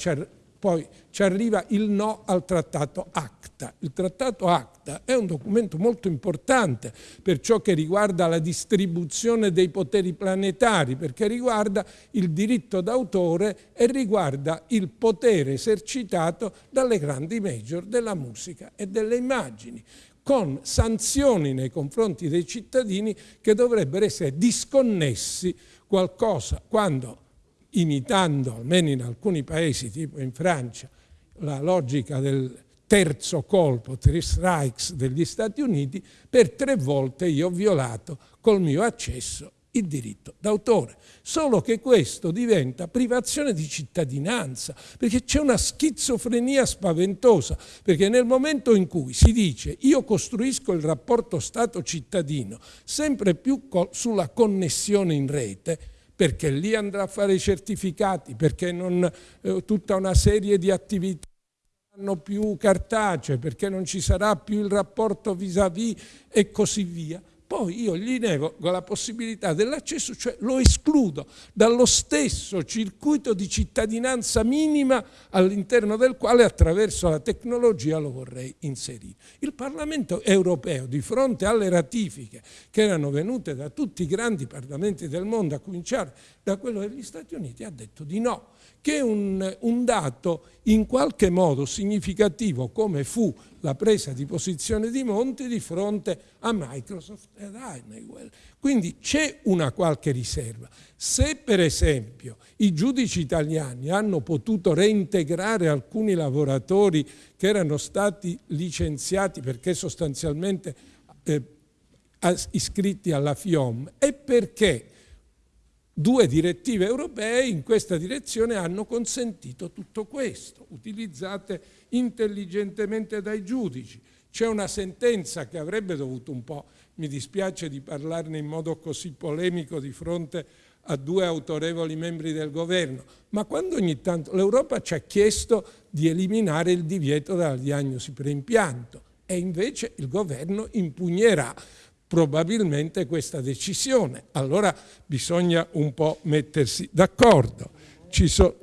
poi ci arriva il no al trattato ACTA. Il trattato ACTA è un documento molto importante per ciò che riguarda la distribuzione dei poteri planetari, perché riguarda il diritto d'autore e riguarda il potere esercitato dalle grandi major della musica e delle immagini con sanzioni nei confronti dei cittadini che dovrebbero essere disconnessi qualcosa quando imitando, almeno in alcuni paesi, tipo in Francia, la logica del terzo colpo, three strikes degli Stati Uniti, per tre volte io ho violato col mio accesso il diritto d'autore. Solo che questo diventa privazione di cittadinanza, perché c'è una schizofrenia spaventosa, perché nel momento in cui si dice io costruisco il rapporto Stato-cittadino sempre più sulla connessione in rete, perché lì andrà a fare i certificati, perché non, eh, tutta una serie di attività saranno più cartacee, perché non ci sarà più il rapporto vis-à-vis -vis e così via poi io gli nego la possibilità dell'accesso, cioè lo escludo dallo stesso circuito di cittadinanza minima all'interno del quale attraverso la tecnologia lo vorrei inserire. Il Parlamento europeo di fronte alle ratifiche che erano venute da tutti i grandi parlamenti del mondo, a cominciare da quello degli Stati Uniti, ha detto di no che un, un dato in qualche modo significativo come fu la presa di posizione di Monti di fronte a Microsoft ed Honeywell. Quindi c'è una qualche riserva. Se per esempio i giudici italiani hanno potuto reintegrare alcuni lavoratori che erano stati licenziati perché sostanzialmente eh, iscritti alla FIOM, è perché Due direttive europee in questa direzione hanno consentito tutto questo, utilizzate intelligentemente dai giudici. C'è una sentenza che avrebbe dovuto un po', mi dispiace di parlarne in modo così polemico di fronte a due autorevoli membri del governo, ma quando ogni tanto l'Europa ci ha chiesto di eliminare il divieto della diagnosi per impianto e invece il governo impugnerà probabilmente questa decisione. Allora bisogna un po' mettersi d'accordo. So,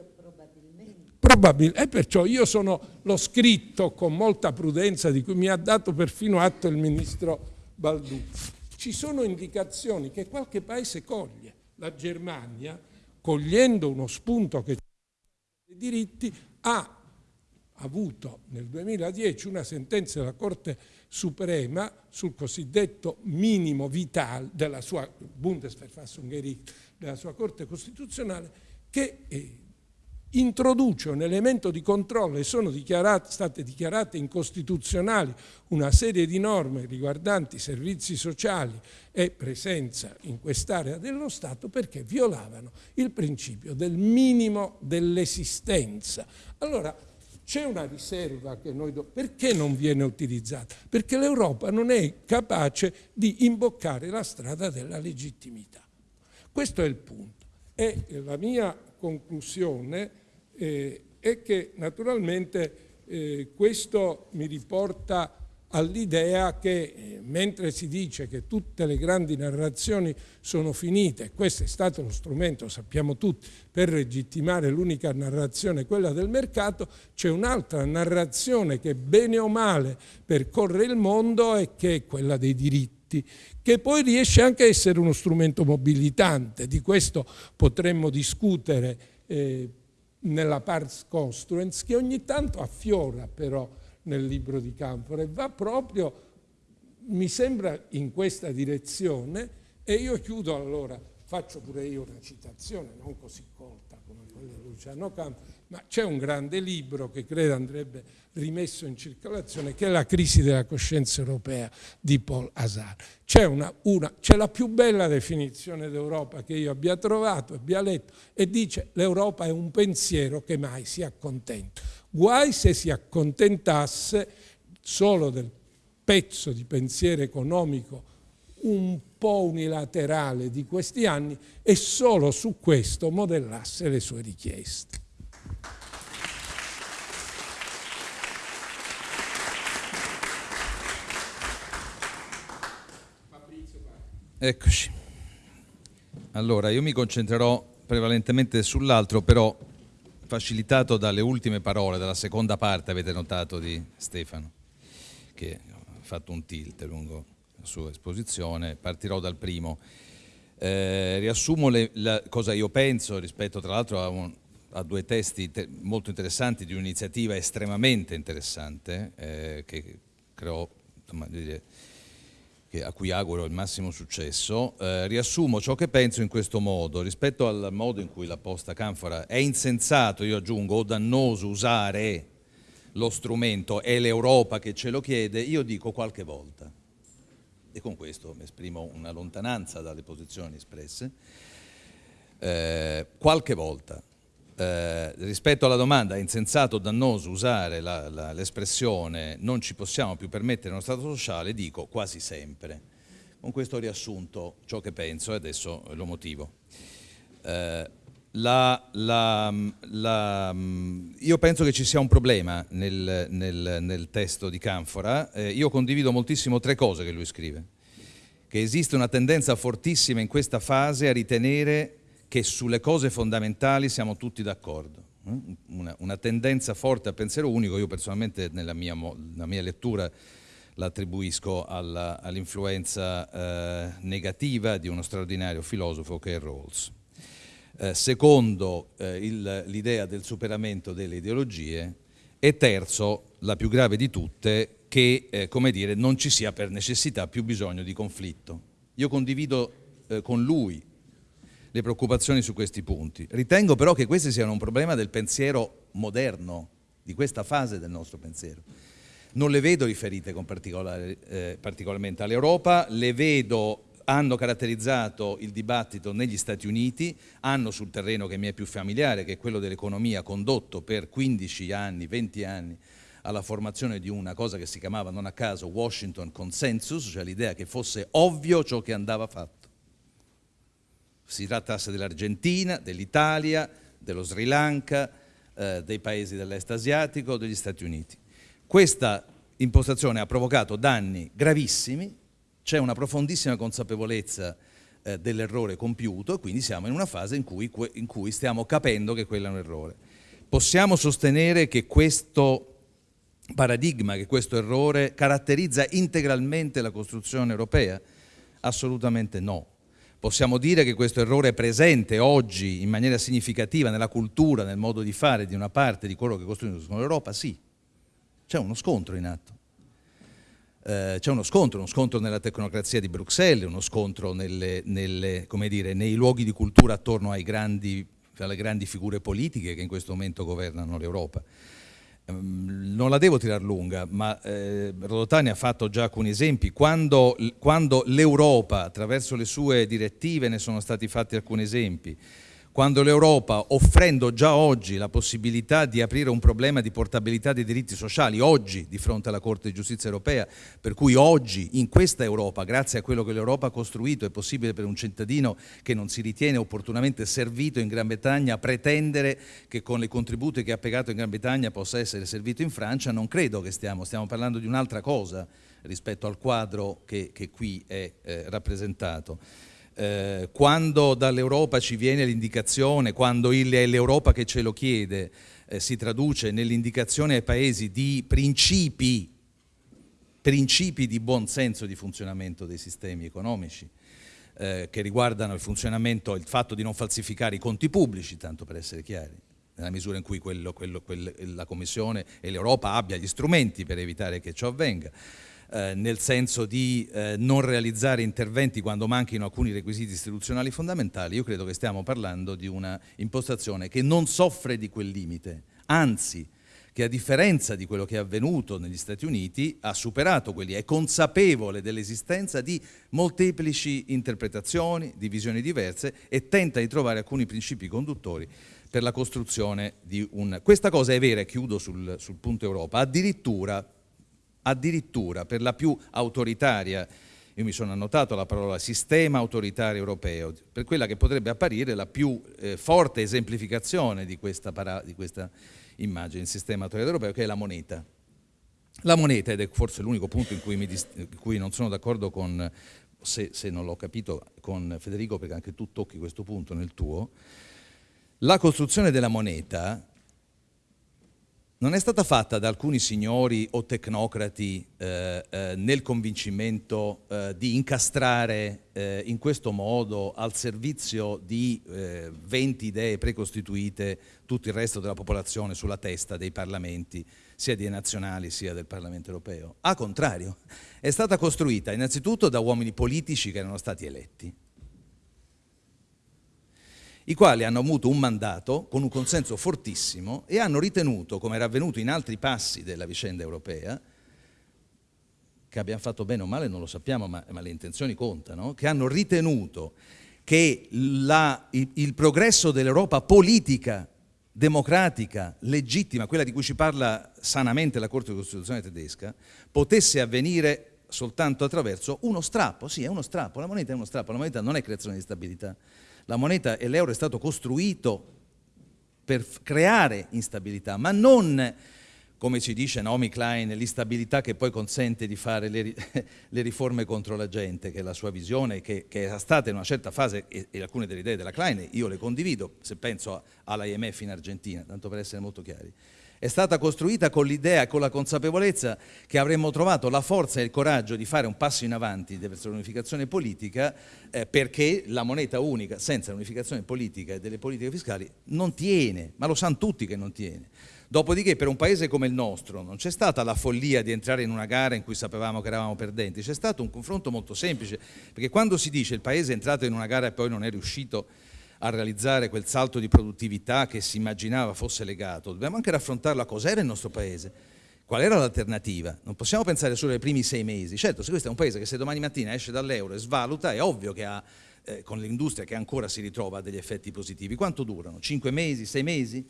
probabilmente, e perciò io sono, l'ho scritto con molta prudenza di cui mi ha dato perfino atto il ministro Balduzzi. Ci sono indicazioni che qualche paese coglie. La Germania, cogliendo uno spunto che dei diritti, ha avuto nel 2010 una sentenza della Corte Suprema sul cosiddetto minimo vitale della sua Bundesverfassungsgericht, della sua Corte Costituzionale, che eh, introduce un elemento di controllo e sono dichiarate, state dichiarate incostituzionali una serie di norme riguardanti servizi sociali e presenza in quest'area dello Stato perché violavano il principio del minimo dell'esistenza. Allora, c'è una riserva che noi... Do... Perché non viene utilizzata? Perché l'Europa non è capace di imboccare la strada della legittimità. Questo è il punto. E la mia conclusione eh, è che naturalmente eh, questo mi riporta all'idea che eh, mentre si dice che tutte le grandi narrazioni sono finite, questo è stato lo strumento, sappiamo tutti, per legittimare l'unica narrazione, quella del mercato, c'è un'altra narrazione che bene o male percorre il mondo e che è quella dei diritti, che poi riesce anche a essere uno strumento mobilitante, di questo potremmo discutere eh, nella pars construens, che ogni tanto affiora però nel libro di Canfora e va proprio, mi sembra, in questa direzione e io chiudo allora, faccio pure io una citazione, non così colta come quella di Luciano Canfora, ma c'è un grande libro che credo andrebbe rimesso in circolazione che è La crisi della coscienza europea di Paul Hazard. C'è, la più bella definizione d'Europa che io abbia trovato, abbia letto, e dice l'Europa è un pensiero che mai si accontenta. Guai se si accontentasse solo del pezzo di pensiero economico un po' unilaterale di questi anni e solo su questo modellasse le sue richieste. Eccoci. Allora, io mi concentrerò prevalentemente sull'altro, però facilitato dalle ultime parole, dalla seconda parte, avete notato, di Stefano, che ha fatto un tilt lungo la sua esposizione. Partirò dal primo. Eh, riassumo le, la, cosa io penso rispetto, tra l'altro, a, a, due testi te, molto interessanti di un'iniziativa estremamente interessante eh, che creò, insomma, dire, a cui auguro il massimo successo, eh, riassumo ciò che penso in questo modo. Rispetto al modo in cui la posta Canfora è insensato, io aggiungo, o dannoso usare lo strumento, è l'Europa che ce lo chiede, io dico qualche volta. E con questo esprimo una lontananza dalle posizioni espresse. Eh, qualche volta. Eh, rispetto alla domanda è insensato o dannoso usare l'espressione non ci possiamo più permettere uno Stato sociale, dico quasi sempre. Con questo riassunto ciò che penso e adesso lo motivo. Eh, la, la, la, io penso che ci sia un problema nel, nel, nel testo di Canfora, eh, io condivido moltissimo tre cose che lui scrive, che esiste una tendenza fortissima in questa fase a ritenere che sulle cose fondamentali siamo tutti d'accordo. Eh? Una, una, tendenza forte a pensiero unico, io personalmente nella mia, nella mia lettura l'attribuisco all'influenza eh, negativa di uno straordinario filosofo che è Rawls. Eh, secondo, eh, l'idea del superamento delle ideologie e terzo, la più grave di tutte, che eh, dire, non ci sia per necessità più bisogno di conflitto. Io condivido con lui le preoccupazioni su questi punti. Ritengo però che questi siano un problema del pensiero moderno, di questa fase del nostro pensiero. Non le vedo riferite eh, particolarmente all'Europa, le vedo hanno caratterizzato il dibattito negli Stati Uniti, hanno sul terreno che mi è più familiare, che è quello dell'economia, condotto per 15 anni, 20 anni alla formazione di una cosa che si chiamava non a caso Washington Consensus, cioè l'idea che fosse ovvio ciò che andava fatto si trattasse dell'Argentina, dell'Italia, dello Sri Lanka, eh, dei paesi dell'est asiatico, degli Stati Uniti. Questa impostazione ha provocato danni gravissimi, c'è una profondissima consapevolezza eh, dell'errore compiuto e quindi siamo in una fase in cui, in cui stiamo capendo che quello è un errore. Possiamo sostenere che questo paradigma, che questo errore caratterizza integralmente la costruzione europea? Assolutamente no. Possiamo dire che questo errore è presente oggi in maniera significativa nella cultura, nel modo di fare di una parte di quello che costruiscono l'Europa? Sì, c'è uno scontro in atto. Eh, c'è uno scontro, uno scontro nella tecnocrazia di Bruxelles, uno scontro nelle, nelle, dire, nei luoghi di cultura attorno grandi, alle grandi figure politiche che in questo momento governano l'Europa. Ehm, non la devo tirare lunga, ma eh, Rodotani ha fatto già alcuni esempi. Quando, quando l'Europa, attraverso le sue direttive, ne sono stati fatti alcuni esempi, quando l'Europa, offrendo già oggi la possibilità di aprire un problema di portabilità dei diritti sociali, oggi di fronte alla Corte di Giustizia Europea, per cui oggi in questa Europa, grazie a quello che l'Europa ha costruito, è possibile per un cittadino che non si ritiene opportunamente servito in Gran Bretagna pretendere che con i contributi che ha pagato in Gran Bretagna possa essere servito in Francia, non credo che stiamo, stiamo parlando di un'altra cosa rispetto al quadro che, che qui è eh, rappresentato eh, quando dall'Europa ci viene l'indicazione, quando è l'Europa che ce lo chiede, eh, si traduce nell'indicazione ai paesi di principi, principi di buon senso di funzionamento dei sistemi economici, eh, che riguardano il funzionamento, il fatto di non falsificare i conti pubblici, tanto per essere chiari, nella misura in cui quello, quello, quello, la Commissione e l'Europa abbia gli strumenti per evitare che ciò avvenga eh, nel senso di eh, non realizzare interventi quando manchino alcuni requisiti istituzionali fondamentali, io credo che stiamo parlando di una impostazione che non soffre di quel limite, anzi che a differenza di quello che è avvenuto negli Stati Uniti ha superato quelli, è consapevole dell'esistenza di molteplici interpretazioni, di visioni diverse e tenta di trovare alcuni principi conduttori per la costruzione di un... Questa cosa è vera, e chiudo sul, sul punto Europa, addirittura addirittura per la più autoritaria, io mi sono annotato la parola sistema autoritario europeo, per quella che potrebbe apparire la più eh, forte esemplificazione di questa, di questa immagine, il sistema autoritario europeo, che è la moneta. La moneta, ed è forse l'unico punto in cui, in cui non sono d'accordo con, se, se non l'ho capito, con Federico, perché anche tu tocchi questo punto nel tuo, la costruzione della moneta non è stata fatta da alcuni signori o tecnocrati eh, eh, nel convincimento eh, di incastrare eh, in questo modo al servizio di 20 eh, idee precostituite tutto il resto della popolazione sulla testa dei parlamenti, sia dei nazionali sia del Parlamento europeo. A contrario, è stata costruita innanzitutto da uomini politici che erano stati eletti i quali hanno avuto un mandato con un consenso fortissimo e hanno ritenuto, come era avvenuto in altri passi della vicenda europea, che abbiamo fatto bene o male non lo sappiamo, ma, ma le intenzioni contano, che hanno ritenuto che la, il, il progresso dell'Europa politica, democratica, legittima, quella di cui ci parla sanamente la Corte Costituzionale tedesca, potesse avvenire soltanto attraverso uno strappo, sì è uno strappo, la moneta è uno strappo, la moneta non è creazione di stabilità, la moneta e l'euro è stato costruito per creare instabilità, ma non, come ci dice Naomi Klein, l'instabilità che poi consente di fare le, le, riforme contro la gente, che è la sua visione, che, che era stata in una certa fase, e, e, alcune delle idee della Klein io le condivido, se penso all'IMF in Argentina, tanto per essere molto chiari è stata costruita con l'idea e con la consapevolezza che avremmo trovato la forza e il coraggio di fare un passo in avanti verso l'unificazione politica eh, perché la moneta unica senza l'unificazione politica e delle politiche fiscali non tiene, ma lo sanno tutti che non tiene. Dopodiché per un paese come il nostro non c'è stata la follia di entrare in una gara in cui sapevamo che eravamo perdenti, c'è stato un confronto molto semplice, perché quando si dice il paese è entrato in una gara e poi non è riuscito a realizzare quel salto di produttività che si immaginava fosse legato, dobbiamo anche raffrontarlo a cos'era il nostro paese, qual era l'alternativa. Non possiamo pensare solo ai primi sei mesi. Certo, se questo è un paese che se domani mattina esce dall'euro e svaluta, è ovvio che ha, eh, con l'industria che ancora si ritrova, degli effetti positivi. Quanto durano? Cinque mesi? Sei mesi?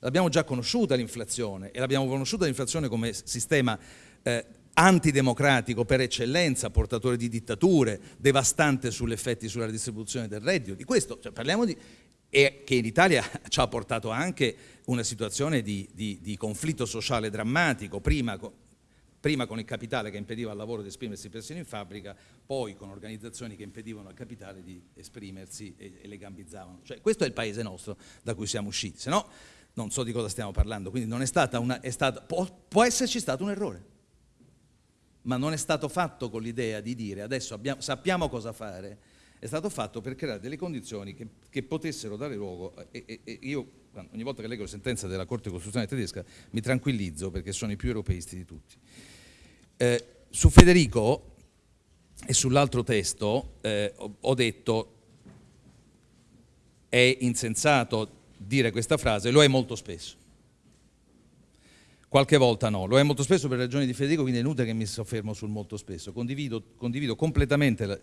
L'abbiamo già conosciuta l'inflazione e l'abbiamo conosciuta l'inflazione come sistema eh, antidemocratico per eccellenza, portatore di dittature, devastante sugli effetti sulla distribuzione del reddito. Di questo cioè, parliamo di e che in Italia ci ha portato anche una situazione di, di, di conflitto sociale drammatico, prima, prima, con il capitale che impediva al lavoro di esprimersi persino in fabbrica, poi con organizzazioni che impedivano al capitale di esprimersi e, e le gambizzavano. Cioè, questo è il paese nostro da cui siamo usciti, se no non so di cosa stiamo parlando, quindi non è stata una, è stata, può, può esserci stato un errore ma non è stato fatto con l'idea di dire adesso abbiamo, sappiamo cosa fare, è stato fatto per creare delle condizioni che, che potessero dare luogo, e, e, e io ogni volta che leggo la sentenza della Corte Costituzionale tedesca mi tranquillizzo perché sono i più europeisti di tutti. Eh, su Federico e sull'altro testo eh, ho detto è insensato dire questa frase, lo è molto spesso qualche volta no, lo è molto spesso per ragioni di Federico, quindi è inutile che mi soffermo sul molto spesso, condivido, condivido completamente la,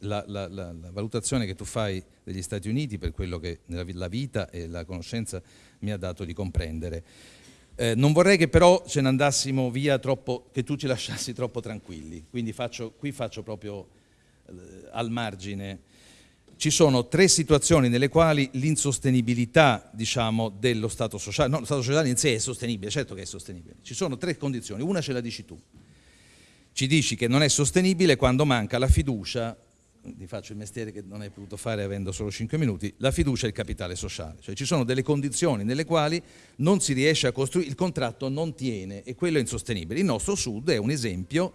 la, la, la, valutazione che tu fai degli Stati Uniti per quello che la vita e la conoscenza mi ha dato di comprendere. Eh, non vorrei che però ce ne andassimo via troppo, che tu ci lasciassi troppo tranquilli, quindi faccio, qui faccio proprio eh, al margine. Ci sono tre situazioni nelle quali l'insostenibilità diciamo, dello Stato sociale, no, lo Stato sociale in sé è sostenibile, certo che è sostenibile, ci sono tre condizioni, una ce la dici tu, ci dici che non è sostenibile quando manca la fiducia ti faccio il mestiere che non hai potuto fare avendo solo 5 minuti, la fiducia e il capitale sociale. Cioè ci sono delle condizioni nelle quali non si riesce a costruire, il contratto non tiene e quello è insostenibile. Il nostro Sud è un esempio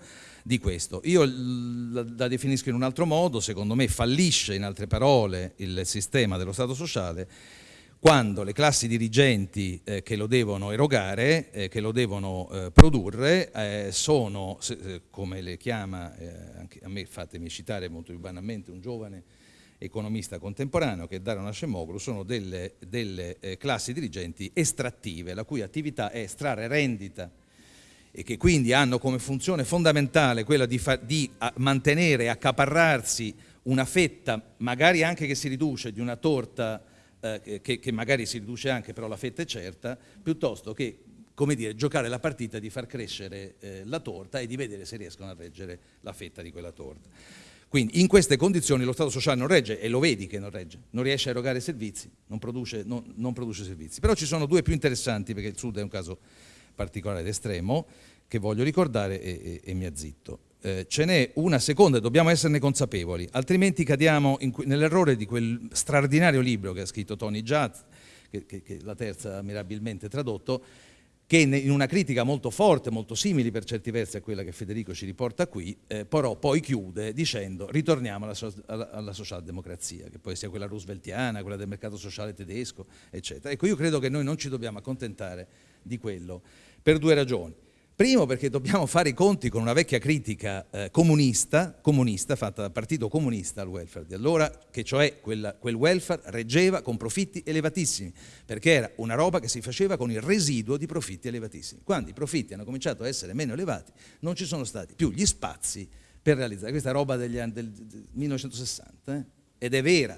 di questo. Io la, definisco in un altro modo, secondo me fallisce in altre parole il sistema dello Stato sociale quando le classi dirigenti eh, che lo devono erogare, eh, che lo devono eh, produrre, eh, sono, se, eh, come le chiama, eh, anche a me fatemi citare molto più banalmente, un giovane economista contemporaneo che è Dario Nascemoglu, sono delle, delle classi dirigenti estrattive, la cui attività è estrarre rendita e che quindi hanno come funzione fondamentale quella di, di mantenere accaparrarsi una fetta, magari anche che si riduce, di una torta eh, che, che, magari si riduce anche, però la fetta è certa, piuttosto che come dire, giocare la partita di far crescere eh, la torta e di vedere se riescono a reggere la fetta di quella torta. Quindi in queste condizioni lo Stato sociale non regge, e lo vedi che non regge, non riesce a erogare servizi, non produce, non, non produce servizi. Però ci sono due più interessanti, perché il Sud è un caso particolare ed estremo, che voglio ricordare e, e, e mi azzitto eh, ce n'è una seconda e dobbiamo esserne consapevoli, altrimenti cadiamo nell'errore di quel straordinario libro che ha scritto Tony Judd, che, che, la terza ha mirabilmente tradotto, che in una critica molto forte, molto simile per certi versi a quella che Federico ci riporta qui, eh, però poi chiude dicendo ritorniamo alla, so alla, alla, socialdemocrazia, che poi sia quella rooseveltiana, quella del mercato sociale tedesco, eccetera. Ecco, io credo che noi non ci dobbiamo accontentare di quello per due ragioni. Primo perché dobbiamo fare i conti con una vecchia critica eh, comunista, comunista, fatta dal Partito Comunista al welfare di allora, che cioè quella, quel welfare reggeva con profitti elevatissimi, perché era una roba che si faceva con il residuo di profitti elevatissimi. Quando i profitti hanno cominciato a essere meno elevati, non ci sono stati più gli spazi per realizzare questa roba degli anni, del, del 1960, eh? ed è vera,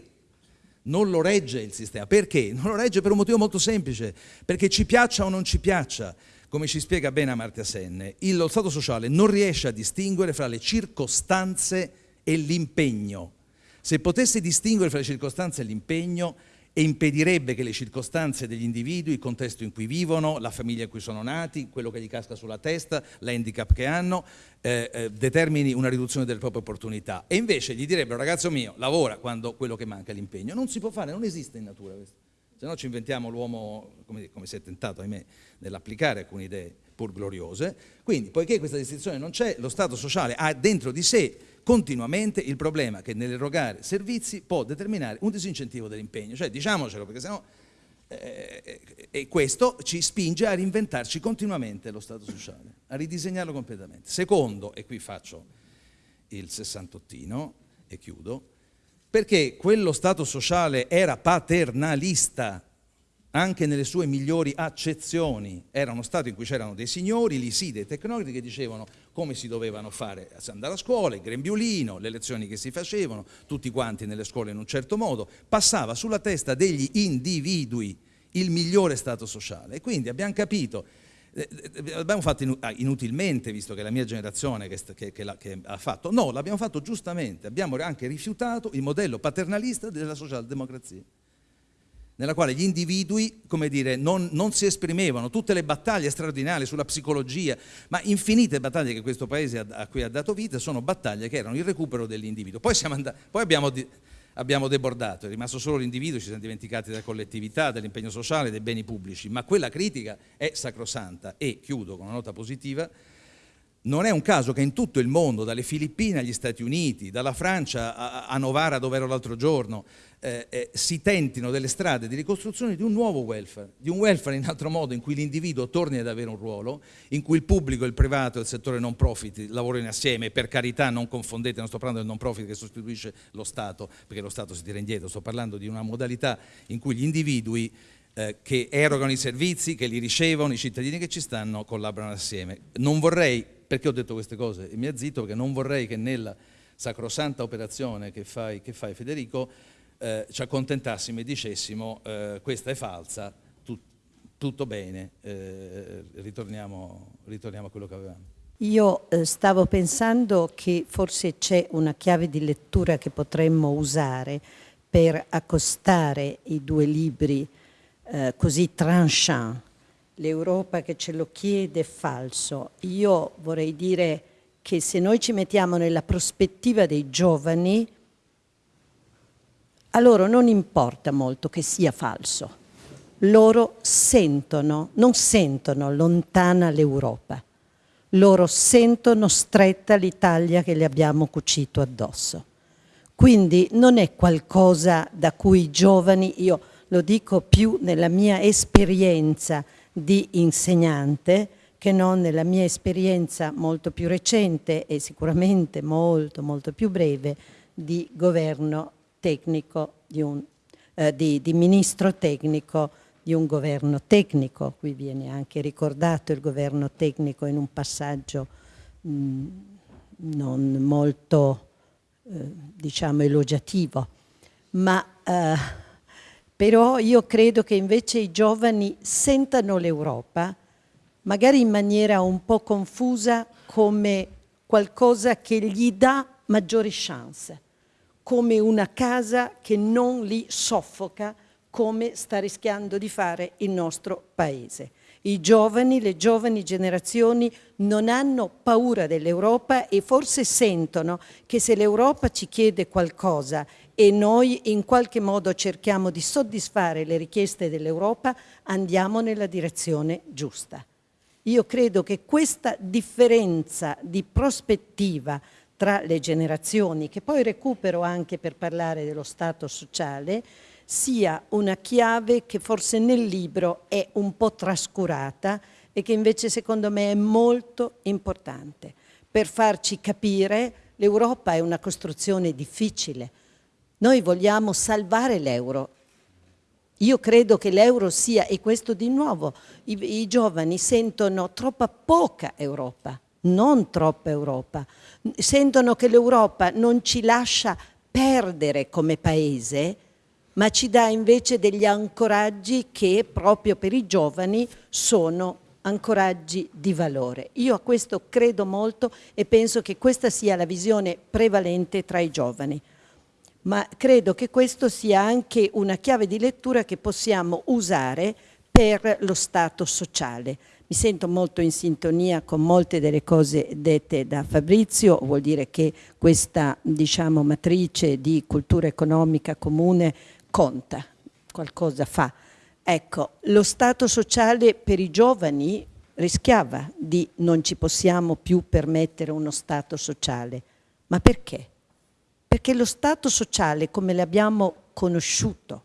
non lo regge il sistema. Perché? Non lo regge per un motivo molto semplice, perché ci piaccia o non ci piaccia, come ci spiega bene Amartya Sen, lo Stato sociale non riesce a distinguere fra le circostanze e l'impegno. Se potesse distinguere fra le circostanze e l'impegno, impedirebbe che le circostanze degli individui, il contesto in cui vivono, la famiglia in cui sono nati, quello che gli casca sulla testa, l'handicap che hanno, eh, eh, determini una riduzione delle proprie opportunità. E invece gli direbbero, ragazzo mio, lavora quando quello che manca è l'impegno. Non si può fare, non esiste in natura questo se no ci inventiamo l'uomo, come, come, si è tentato, ahimè, nell'applicare alcune idee pur gloriose. Quindi, poiché questa distinzione non c'è, lo Stato sociale ha dentro di sé continuamente il problema che nell'erogare servizi può determinare un disincentivo dell'impegno. Cioè, diciamocelo, perché sennò... Eh, e questo ci spinge a reinventarci continuamente lo Stato sociale, a ridisegnarlo completamente. Secondo, e qui faccio il sessantottino e chiudo, perché quello Stato sociale era paternalista anche nelle sue migliori accezioni. Era uno Stato in cui c'erano dei signori, lì sì, dei tecnocrati che dicevano come si dovevano fare, andare a scuola, il grembiulino, le lezioni che si facevano, tutti quanti nelle scuole in un certo modo, passava sulla testa degli individui il migliore Stato sociale. E quindi abbiamo capito eh, eh, l'abbiamo fatto ah, inutilmente, visto che è la mia generazione che, che, che, che ha fatto. No, l'abbiamo fatto giustamente, abbiamo anche rifiutato il modello paternalista della socialdemocrazia, nella quale gli individui, come dire, non, non si esprimevano, tutte le battaglie straordinarie sulla psicologia, ma infinite battaglie che questo paese a, a cui ha dato vita sono battaglie che erano il recupero dell'individuo. Poi, poi abbiamo abbiamo debordato, è rimasto solo l'individuo, ci siamo dimenticati della collettività, dell'impegno sociale, dei beni pubblici, ma quella critica è sacrosanta e, chiudo con una nota positiva, non è un caso che in tutto il mondo, dalle Filippine agli Stati Uniti, dalla Francia a, a Novara dove ero l'altro giorno, eh, eh, si tentino delle strade di ricostruzione di un nuovo welfare, di un welfare in altro modo in cui l'individuo torni ad avere un ruolo, in cui il pubblico, il privato e il settore non profit lavorino assieme, per carità non confondete, non sto parlando del non profit che sostituisce lo Stato, perché lo Stato si tira indietro, sto parlando di una modalità in cui gli individui eh, che erogano i servizi, che li ricevono, i cittadini che ci stanno, collaborano assieme. Non vorrei, perché ho detto queste cose e mi azzitto, perché non vorrei che nella sacrosanta operazione che fai, che fai Federico, eh, ci accontentassimo e dicessimo eh, questa è falsa, tu, tutto bene, eh, ritorniamo, ritorniamo, a quello che avevamo. Io eh, stavo pensando che forse c'è una chiave di lettura che potremmo usare per accostare i due libri eh, così tranchant. L'Europa che ce lo chiede è falso. Io vorrei dire che se noi ci mettiamo nella prospettiva dei giovani, a loro non importa molto che sia falso. Loro sentono, non sentono lontana l'Europa, loro sentono stretta l'Italia che le abbiamo cucito addosso. Quindi non è qualcosa da cui i giovani, io lo dico più nella mia esperienza di insegnante, che non nella mia esperienza molto più recente e sicuramente molto molto più breve di governo tecnico, di, un, eh, di, di ministro tecnico di un governo tecnico, qui viene anche ricordato il governo tecnico in un passaggio mh, non molto eh, diciamo elogiativo, ma eh, però io credo che invece i giovani sentano l'Europa magari in maniera un po' confusa come qualcosa che gli dà maggiori chance, come una casa che non li soffoca come sta rischiando di fare il nostro Paese. I giovani, le giovani generazioni non hanno paura dell'Europa e forse sentono che se l'Europa ci chiede qualcosa e noi in qualche modo cerchiamo di soddisfare le richieste dell'Europa, andiamo nella direzione giusta. Io credo che questa differenza di prospettiva tra le generazioni, che poi recupero anche per parlare dello Stato sociale, sia una chiave che forse nel libro è un po' trascurata e che invece secondo me è molto importante. Per farci capire l'Europa è una costruzione difficile. Noi vogliamo salvare l'euro. Io credo che l'euro sia, e questo di nuovo, i, i giovani sentono troppa poca Europa, non troppa Europa, sentono che l'Europa non ci lascia perdere come paese, ma ci dà invece degli ancoraggi che proprio per i giovani sono ancoraggi di valore. Io a questo credo molto e penso che questa sia la visione prevalente tra i giovani ma credo che questo sia anche una chiave di lettura che possiamo usare per lo Stato sociale. Mi sento molto in sintonia con molte delle cose dette da Fabrizio, vuol dire che questa diciamo, matrice di cultura economica comune conta, qualcosa fa. Ecco, lo Stato sociale per i giovani rischiava di non ci possiamo più permettere uno Stato sociale. Ma perché? perché lo Stato sociale, come l'abbiamo conosciuto,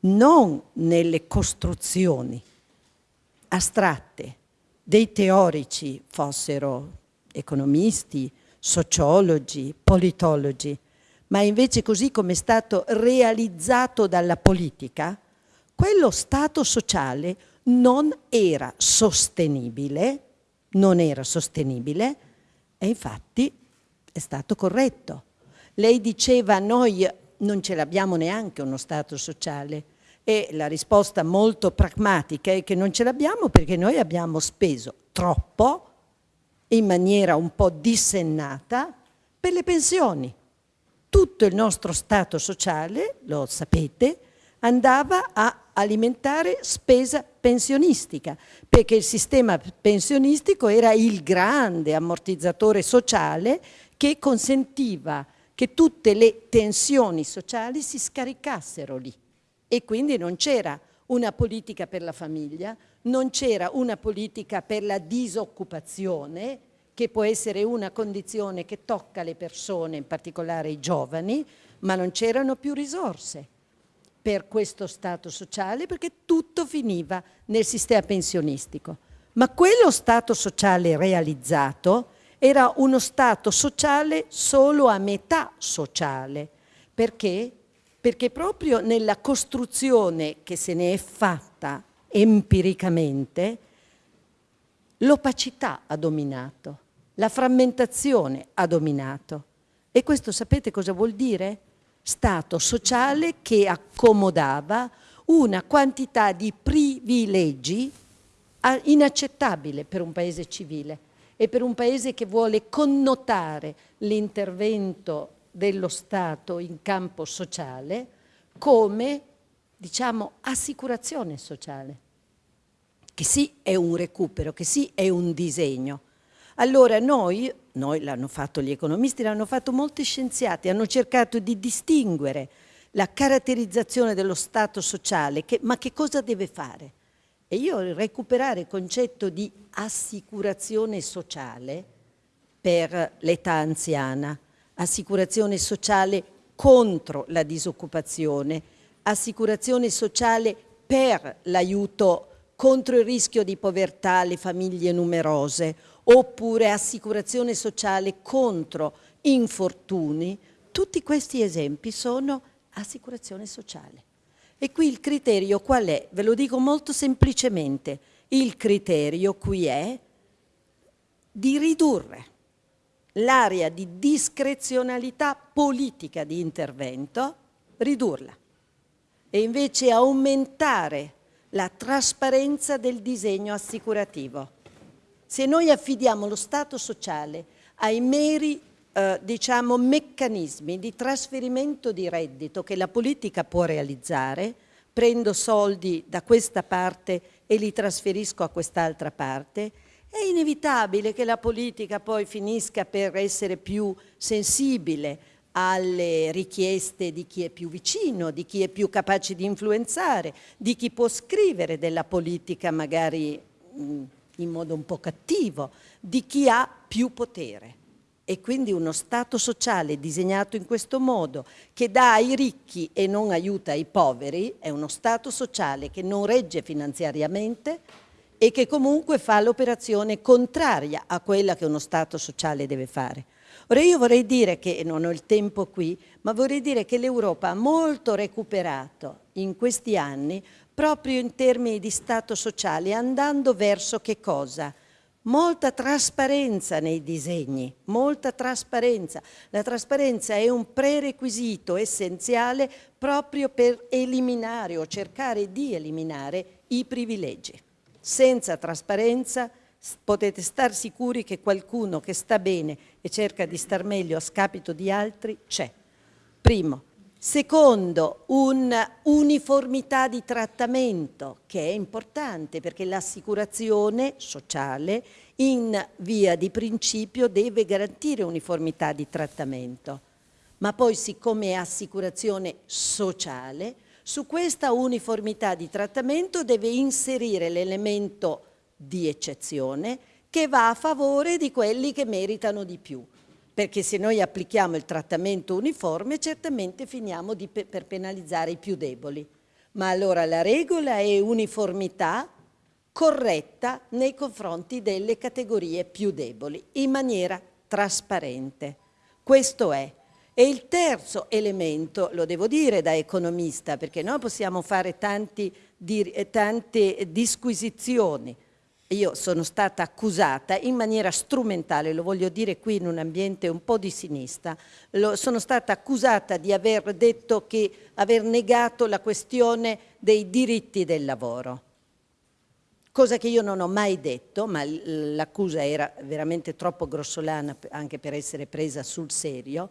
non nelle costruzioni astratte dei teorici, fossero economisti, sociologi, politologi, ma invece così come è stato realizzato dalla politica, quello Stato sociale non era sostenibile, non era sostenibile e infatti è stato corretto. Lei diceva noi non ce l'abbiamo neanche uno Stato sociale e la risposta molto pragmatica è che non ce l'abbiamo perché noi abbiamo speso troppo in maniera un po' dissennata per le pensioni. Tutto il nostro Stato sociale, lo sapete, andava a alimentare spesa pensionistica, perché il sistema pensionistico era il grande ammortizzatore sociale che consentiva che tutte le tensioni sociali si scaricassero lì e quindi non c'era una politica per la famiglia, non c'era una politica per la disoccupazione, che può essere una condizione che tocca le persone, in particolare i giovani, ma non c'erano più risorse per questo Stato sociale perché tutto finiva nel sistema pensionistico. Ma quello Stato sociale realizzato era uno Stato sociale solo a metà sociale. Perché? Perché proprio nella costruzione che se ne è fatta empiricamente, l'opacità ha dominato, la frammentazione ha dominato. E questo sapete cosa vuol dire? Stato sociale che accomodava una quantità di privilegi inaccettabile per un paese civile e per un paese che vuole connotare l'intervento dello Stato in campo sociale come, diciamo, assicurazione sociale, che sì è un recupero, che sì è un disegno. Allora noi, noi l'hanno fatto gli economisti, l'hanno fatto molti scienziati, hanno cercato di distinguere la caratterizzazione dello Stato sociale, che, ma che cosa deve fare? E io recuperare il concetto di assicurazione sociale per l'età anziana, assicurazione sociale contro la disoccupazione, assicurazione sociale per l'aiuto contro il rischio di povertà alle famiglie numerose, oppure assicurazione sociale contro infortuni, tutti questi esempi sono assicurazione sociale. E qui il criterio qual è? Ve lo dico molto semplicemente. Il criterio qui è di ridurre l'area di discrezionalità politica di intervento, ridurla e invece aumentare la trasparenza del disegno assicurativo. Se noi affidiamo lo Stato sociale ai meri eh, diciamo, meccanismi di trasferimento di reddito che la politica può realizzare, prendo soldi da questa parte e li trasferisco a quest'altra parte, è inevitabile che la politica poi finisca per essere più sensibile alle richieste di chi è più vicino, di chi è più capace di influenzare, di chi può scrivere della politica magari in modo un po' cattivo, di chi ha più potere. E quindi uno Stato sociale disegnato in questo modo, che dà ai ricchi e non aiuta i poveri, è uno Stato sociale che non regge finanziariamente e che comunque fa l'operazione contraria a quella che uno Stato sociale deve fare. Ora io vorrei dire che, non ho il tempo qui, ma vorrei dire che l'Europa ha molto recuperato in questi anni proprio in termini di Stato sociale, andando verso che cosa? molta trasparenza nei disegni, molta trasparenza. La trasparenza è un prerequisito essenziale proprio per eliminare o cercare di eliminare i privilegi. Senza trasparenza potete star sicuri che qualcuno che sta bene e cerca di star meglio a scapito di altri c'è. Primo. Secondo, un'uniformità di trattamento che è importante perché l'assicurazione sociale in via di principio deve garantire uniformità di trattamento. Ma poi siccome è assicurazione sociale, su questa uniformità di trattamento deve inserire l'elemento di eccezione che va a favore di quelli che meritano di più perché se noi applichiamo il trattamento uniforme certamente finiamo di, per penalizzare i più deboli. Ma allora la regola è uniformità corretta nei confronti delle categorie più deboli, in maniera trasparente. Questo è. E il terzo elemento, lo devo dire da economista, perché noi possiamo fare tanti, tante disquisizioni, io sono stata accusata in maniera strumentale, lo voglio dire qui in un ambiente un po' di sinistra, lo, sono stata accusata di aver detto che aver negato la questione dei diritti del lavoro. Cosa che io non ho mai detto, ma l'accusa era veramente troppo grossolana anche per essere presa sul serio,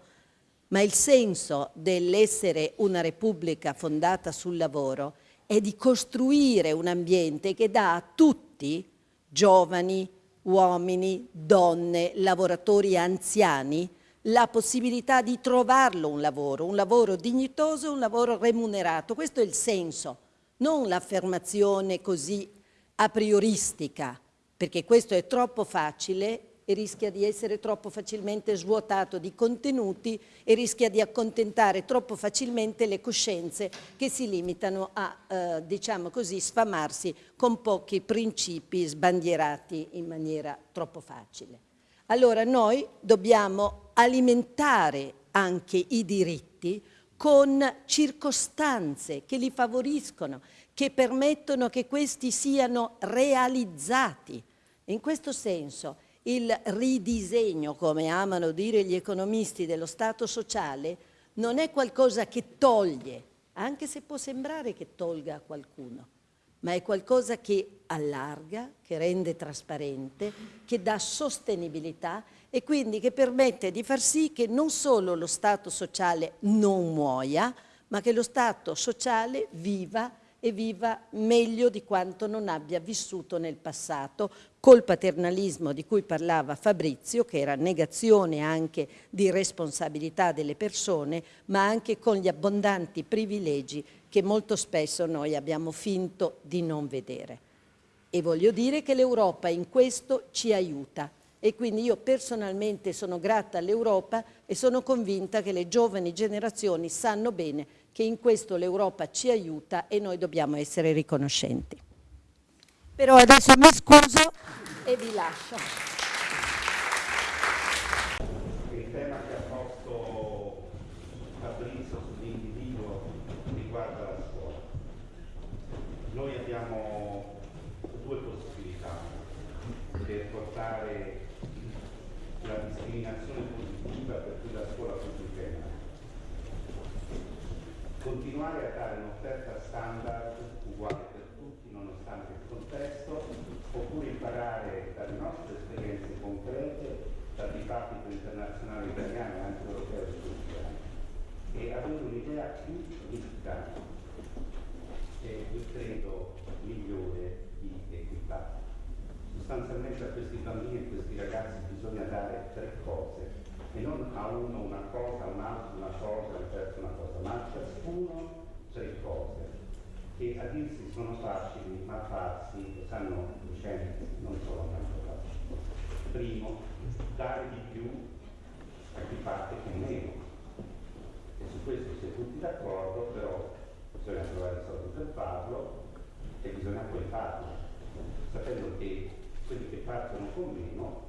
ma il senso dell'essere una repubblica fondata sul lavoro è di costruire un ambiente che dà a tutti giovani, uomini, donne, lavoratori anziani, la possibilità di trovarlo un lavoro, un lavoro dignitoso, un lavoro remunerato. Questo è il senso, non l'affermazione così a prioristica, perché questo è troppo facile e rischia di essere troppo facilmente svuotato di contenuti e rischia di accontentare troppo facilmente le coscienze che si limitano a, eh, diciamo così, sfamarsi con pochi principi sbandierati in maniera troppo facile. Allora noi dobbiamo alimentare anche i diritti con circostanze che li favoriscono, che permettono che questi siano realizzati. In questo senso il ridisegno, come amano dire gli economisti, dello Stato sociale, non è qualcosa che toglie, anche se può sembrare che tolga a qualcuno, ma è qualcosa che allarga, che rende trasparente, che dà sostenibilità e quindi che permette di far sì che non solo lo Stato sociale non muoia, ma che lo Stato sociale viva e viva meglio di quanto non abbia vissuto nel passato, col paternalismo di cui parlava Fabrizio, che era negazione anche di responsabilità delle persone, ma anche con gli abbondanti privilegi che molto spesso noi abbiamo finto di non vedere. E voglio dire che l'Europa in questo ci aiuta e quindi io personalmente sono grata all'Europa e sono convinta che le giovani generazioni sanno bene che in questo l'Europa ci aiuta e noi dobbiamo essere riconoscenti. Però adesso mi scuso e vi lascio. Il tema che ha posto Fabrizio sull'individuo riguarda la scuola. Noi abbiamo due possibilità per portare la discriminazione positiva per cui la scuola funziona continuare a dare un'offerta standard uguale per tutti nonostante il contesto, oppure imparare dalle nostre esperienze concrete, dal dibattito internazionale italiano e anche europeo di questi anni, e avere un'idea più ricca e io credo migliore di equità. Sostanzialmente a questi bambini e a questi ragazzi bisogna dare tre cose e non a uno una cosa, un altro una cosa, al terzo una cosa, ma a ciascuno tre cose che a dirsi sono facili, ma farsi lo sanno i non sono tanto facili. Primo, dare di più a chi parte con meno. E su questo si è tutti d'accordo, però bisogna trovare i soldi per farlo e bisogna poi farlo, sapendo che quelli che partono con meno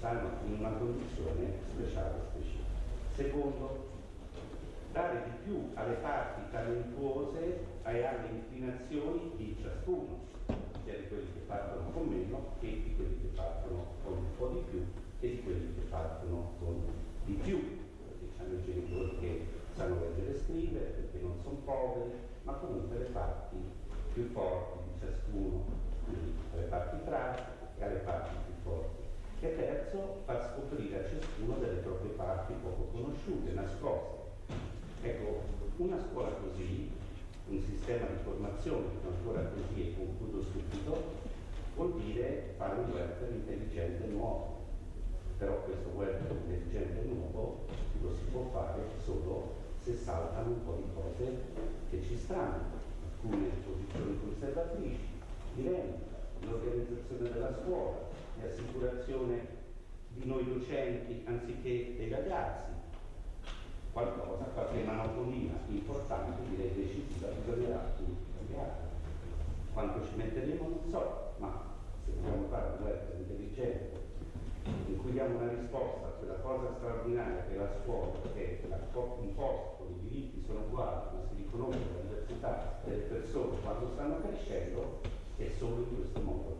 stanno in una condizione speciale specifica. Secondo, dare di più alle parti talentuose e alle inclinazioni di ciascuno, sia di quelli che partono con meno che di quelli che partono con un po' di più e di quelli che partono con di più. Diciamo i genitori che sanno leggere e scrivere perché non sono poveri, ma comunque le parti più forti di ciascuno, quindi alle parti pratiche e alle parti più forti e terzo far scoprire a ciascuno delle proprie parti poco conosciute, nascoste. Ecco, una scuola così, un sistema di formazione ancora così e concludo subito, vuol dire fare un welfare intelligente nuovo. Però questo welfare intelligente nuovo lo si può fare solo se saltano un po' di cose che ci stanno, alcune posizioni conservatrici, di rendita, l'organizzazione della scuola, e assicurazione di noi docenti anziché dei ragazzi. Qualcosa, qualche monotonia importante, direi decisiva, bisognerà cambiare. Quanto ci metteremo non so, ma se vogliamo fare un web intelligente in cui diamo una risposta a quella cosa straordinaria che è la scuola, che è un posto i diritti sono uguali, ma si riconosce la diversità delle persone quando stanno crescendo, è solo in questo modo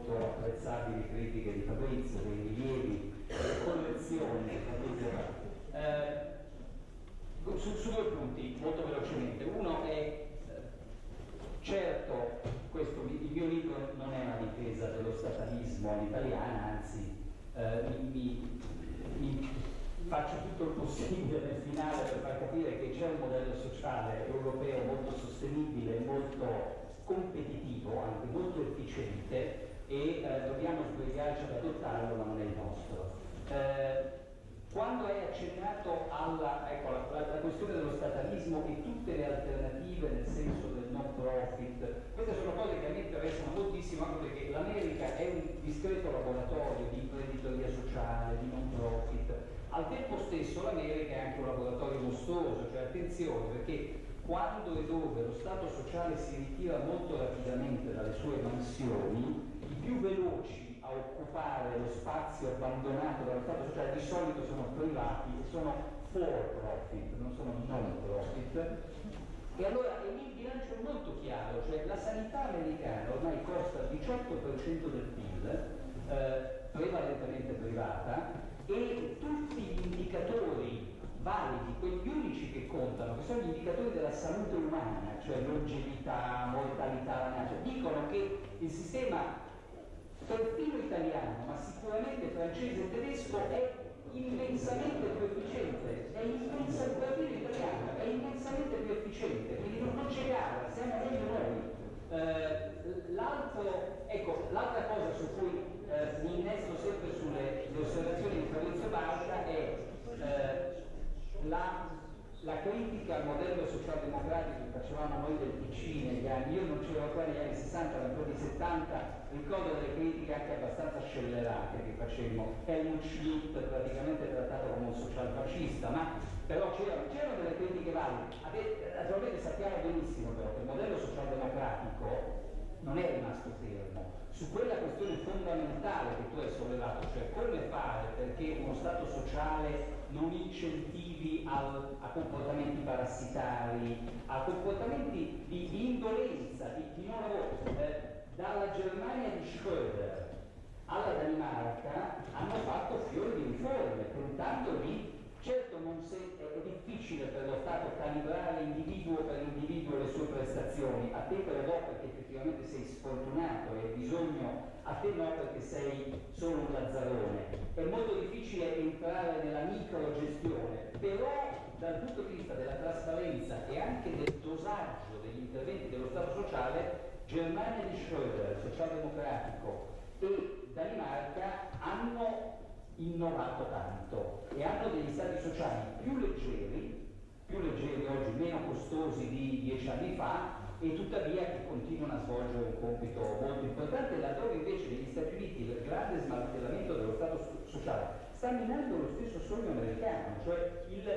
molto apprezzabili critiche di Fabrizio, dei rilievi, delle collezioni che Fabrizio ha. Eh, su, su, due punti, molto velocemente. Uno è eh, certo, questo, il mio libro non è una difesa dello statalismo all'italiana, anzi eh, mi, mi, faccio tutto il possibile nel finale per far capire che c'è un modello sociale europeo molto sostenibile, molto competitivo, anche molto efficiente, procedere. queste sono cose che a me interessano molto pochissimo anche perché l'America è un discreto laboratorio di imprenditoria sociale, di non profit. Al tempo stesso l'America è anche un laboratorio mostruoso, cioè attenzione perché quando e dove lo Stato sociale si ritira molto rapidamente dalle sue mansioni, più veloci a occupare lo spazio abbandonato dallo Stato sociale di solito sono privati e sono for profit, non sono non profit. E allora e lì il bilancio è molto chiaro, cioè la sanità americana ormai costa il 18% del PIL, eh, prevalentemente privata, e tutti gli indicatori validi, quegli unici che contano, che sono gli indicatori della salute umana, cioè longevità, mortalità, cioè dicono che il sistema perfino italiano, ma sicuramente francese e tedesco è immensamente più efficiente, è immensamente, perfino italiano, è immensamente più efficiente, quindi non, non c'è gara, siamo meglio noi. Eh, l'altro, ecco, l'altra cosa su cui eh, mi innesto sempre sulle osservazioni di Fabrizio Barca è eh, la, la, critica al modello socialdemocratico che facevamo noi del PC negli anni, io non c'ero ancora negli anni 60, ma negli anni 70, ricordo delle critiche anche abbastanza scellerate che facemmo. Helmut Schmidt praticamente trattato come un social fascista, ma però c'erano, c'erano delle critiche valide. Naturalmente sappiamo benissimo però che il modello socialdemocratico non è rimasto fermo. Su quella questione fondamentale che tu hai sollevato, cioè come fare perché uno Stato sociale non incentivi al, a comportamenti parassitari, a comportamenti di, di indolenza, di, di non lavoro. Eh, dalla Germania di Schröder alla Danimarca hanno fatto fiori di riforme, tentando di Certo se, è, è, difficile per lo Stato calibrare individuo per individuo le sue prestazioni, a te però no perché effettivamente sei sfortunato e hai bisogno, a te no perché sei solo un lazzarone. È molto difficile entrare nella microgestione, però dal punto di vista della trasparenza e anche del dosaggio degli interventi dello Stato sociale, Germania di Schröder, socialdemocratico, e Danimarca hanno innovato tanto e hanno degli stati sociali più leggeri, più leggeri oggi, meno costosi di dieci anni fa e tuttavia che continuano a svolgere un compito molto importante. Laddove invece negli Stati Uniti il grande smantellamento dello Stato sociale sta minando lo stesso sogno americano, cioè il,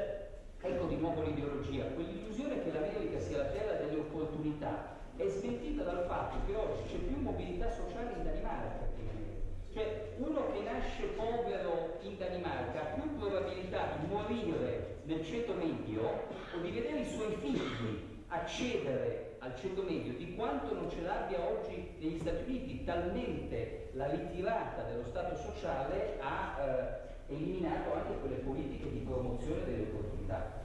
ecco di nuovo l'ideologia, quell'illusione che l'America sia la terra delle opportunità è smentita dal fatto che oggi c'è più mobilità sociale in Danimarca cioè uno che nasce povero in Danimarca ha più probabilità di morire nel ceto medio o di vedere i suoi figli accedere al ceto medio di quanto non ce l'abbia oggi negli Stati Uniti, talmente la ritirata dello Stato sociale ha eh, eliminato anche quelle politiche di promozione delle opportunità.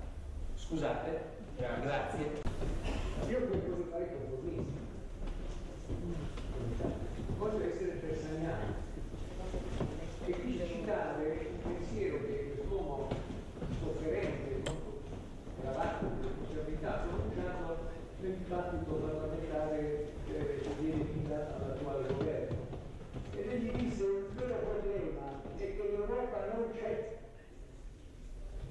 Scusate, grazie. Io voglio fare compromesso. Voglio essere persaniano e qui citare un pensiero che quest'uomo sofferente, gravato di responsabilità, pronunciato nel dibattito parlamentare che viene fino all'attuale governo. Ed egli disse il vero problema è che l'Europa non c'è,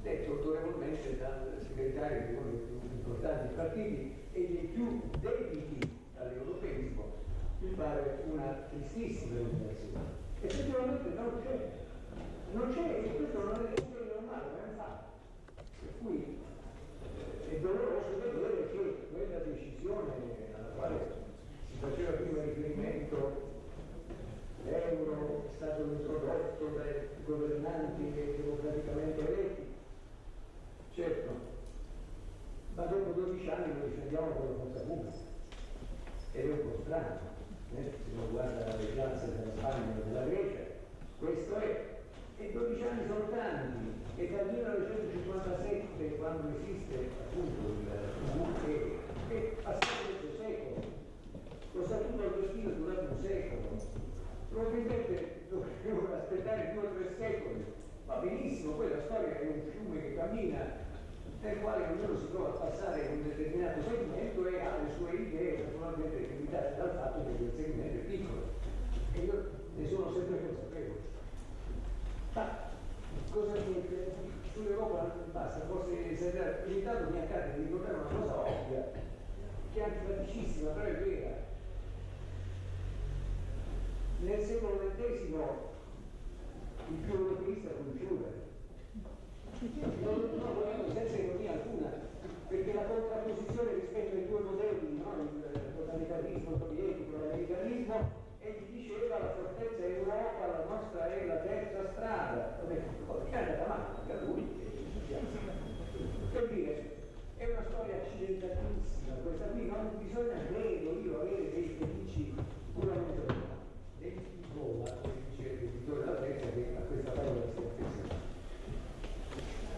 detto autorevolmente dal segretario di più importanti partiti e dei più debiti all'europeismo, mi pare una tristissima illuminazione effettivamente non c'è, non c'è e questo non è normale, ma è un fatto. Per cui eh, è doloroso vedere che quella decisione alla quale si faceva prima riferimento, l'euro è stato introdotto dai governanti democraticamente eletti, certo, ma dopo 12 anni noi difendiamo con la forza pubblica ed è un po' strano eh, se uno guarda le piazze della Spagna o della Grecia, questo è. E 12 anni sono tanti, e dal 1957, quando esiste appunto il UE, è passato questo secolo. Lo statuto agostino è durato un secolo. Probabilmente dovremmo aspettare due o tre secoli. Va benissimo, poi la storia è un fiume che cammina nel quale ognuno si trova a passare un determinato segmento e ha le sue idee naturalmente limitate dal fatto che quel segmento è piccolo. E io ne sono sempre consapevole. Ma cosa che sull'Europa basta, forse esagerare, intanto mi accade di ricordare una cosa ovvia, che è antipaticissima, però è vera. nel secolo XX il più europeista fu Schuller. Non, no, senza ironia alcuna, perché la contrapposizione rispetto ai due modelli, no? il totalitarismo sovietico e l'americalismo, egli diceva la fortezza è Europa, la nostra è la terza strada. È andata male, a lui. Per dire, è una storia accidentalissima questa qui, non bisogna, credo io, avere dei felici puramente dei Roma, come dice il della Terza, che a questa parola si affeziona.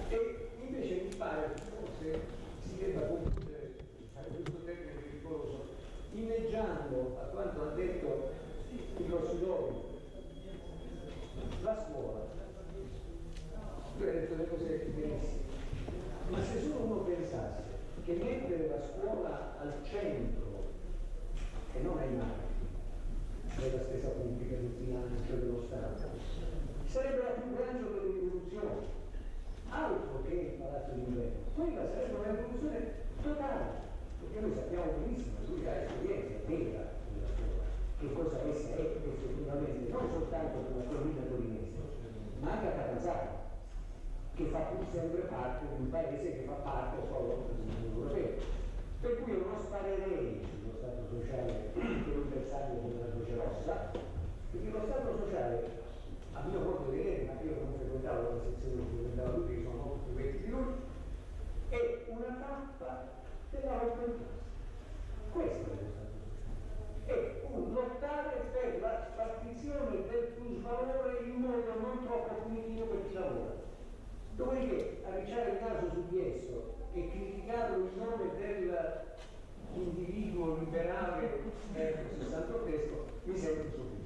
E invece mi pare che forse si debba concludere, questo termine pericoloso, inneggiando a quanto ha detto il Rossidori, la scuola. Lui ha detto le cose benissimo ma se solo uno pensasse che mettere la scuola al centro e non ai margini della stessa politica di finanza dello Stato, sarebbe la più grande delle rivoluzioni, altro che il palazzo di inverno. Quella sarebbe una rivoluzione totale, perché noi sappiamo benissimo, lui ha esperienza vera della scuola, che cosa essa è effettivamente, non soltanto per la provincia torinese, ma anche a Catanzaro che fa pur sempre parte di un paese che fa parte solo dell'Unione Europea. Per cui io non sparerei sullo Stato sociale per un bersaglio come la Croce Rossa, perché lo Stato sociale, a mio modo di vedere, ma io non frequentavo la sezione che frequentava tutti, che sono molto più vecchi di lui, è una tappa della classe. Questo è lo sociale. È un lottare per la spartizione del plusvalore in modo non troppo punitivo per chi lavora. Dopodiché arricciare il naso su di esso e criticarlo in nome dell'individuo liberale eh, 68 mi sembra sufficiente.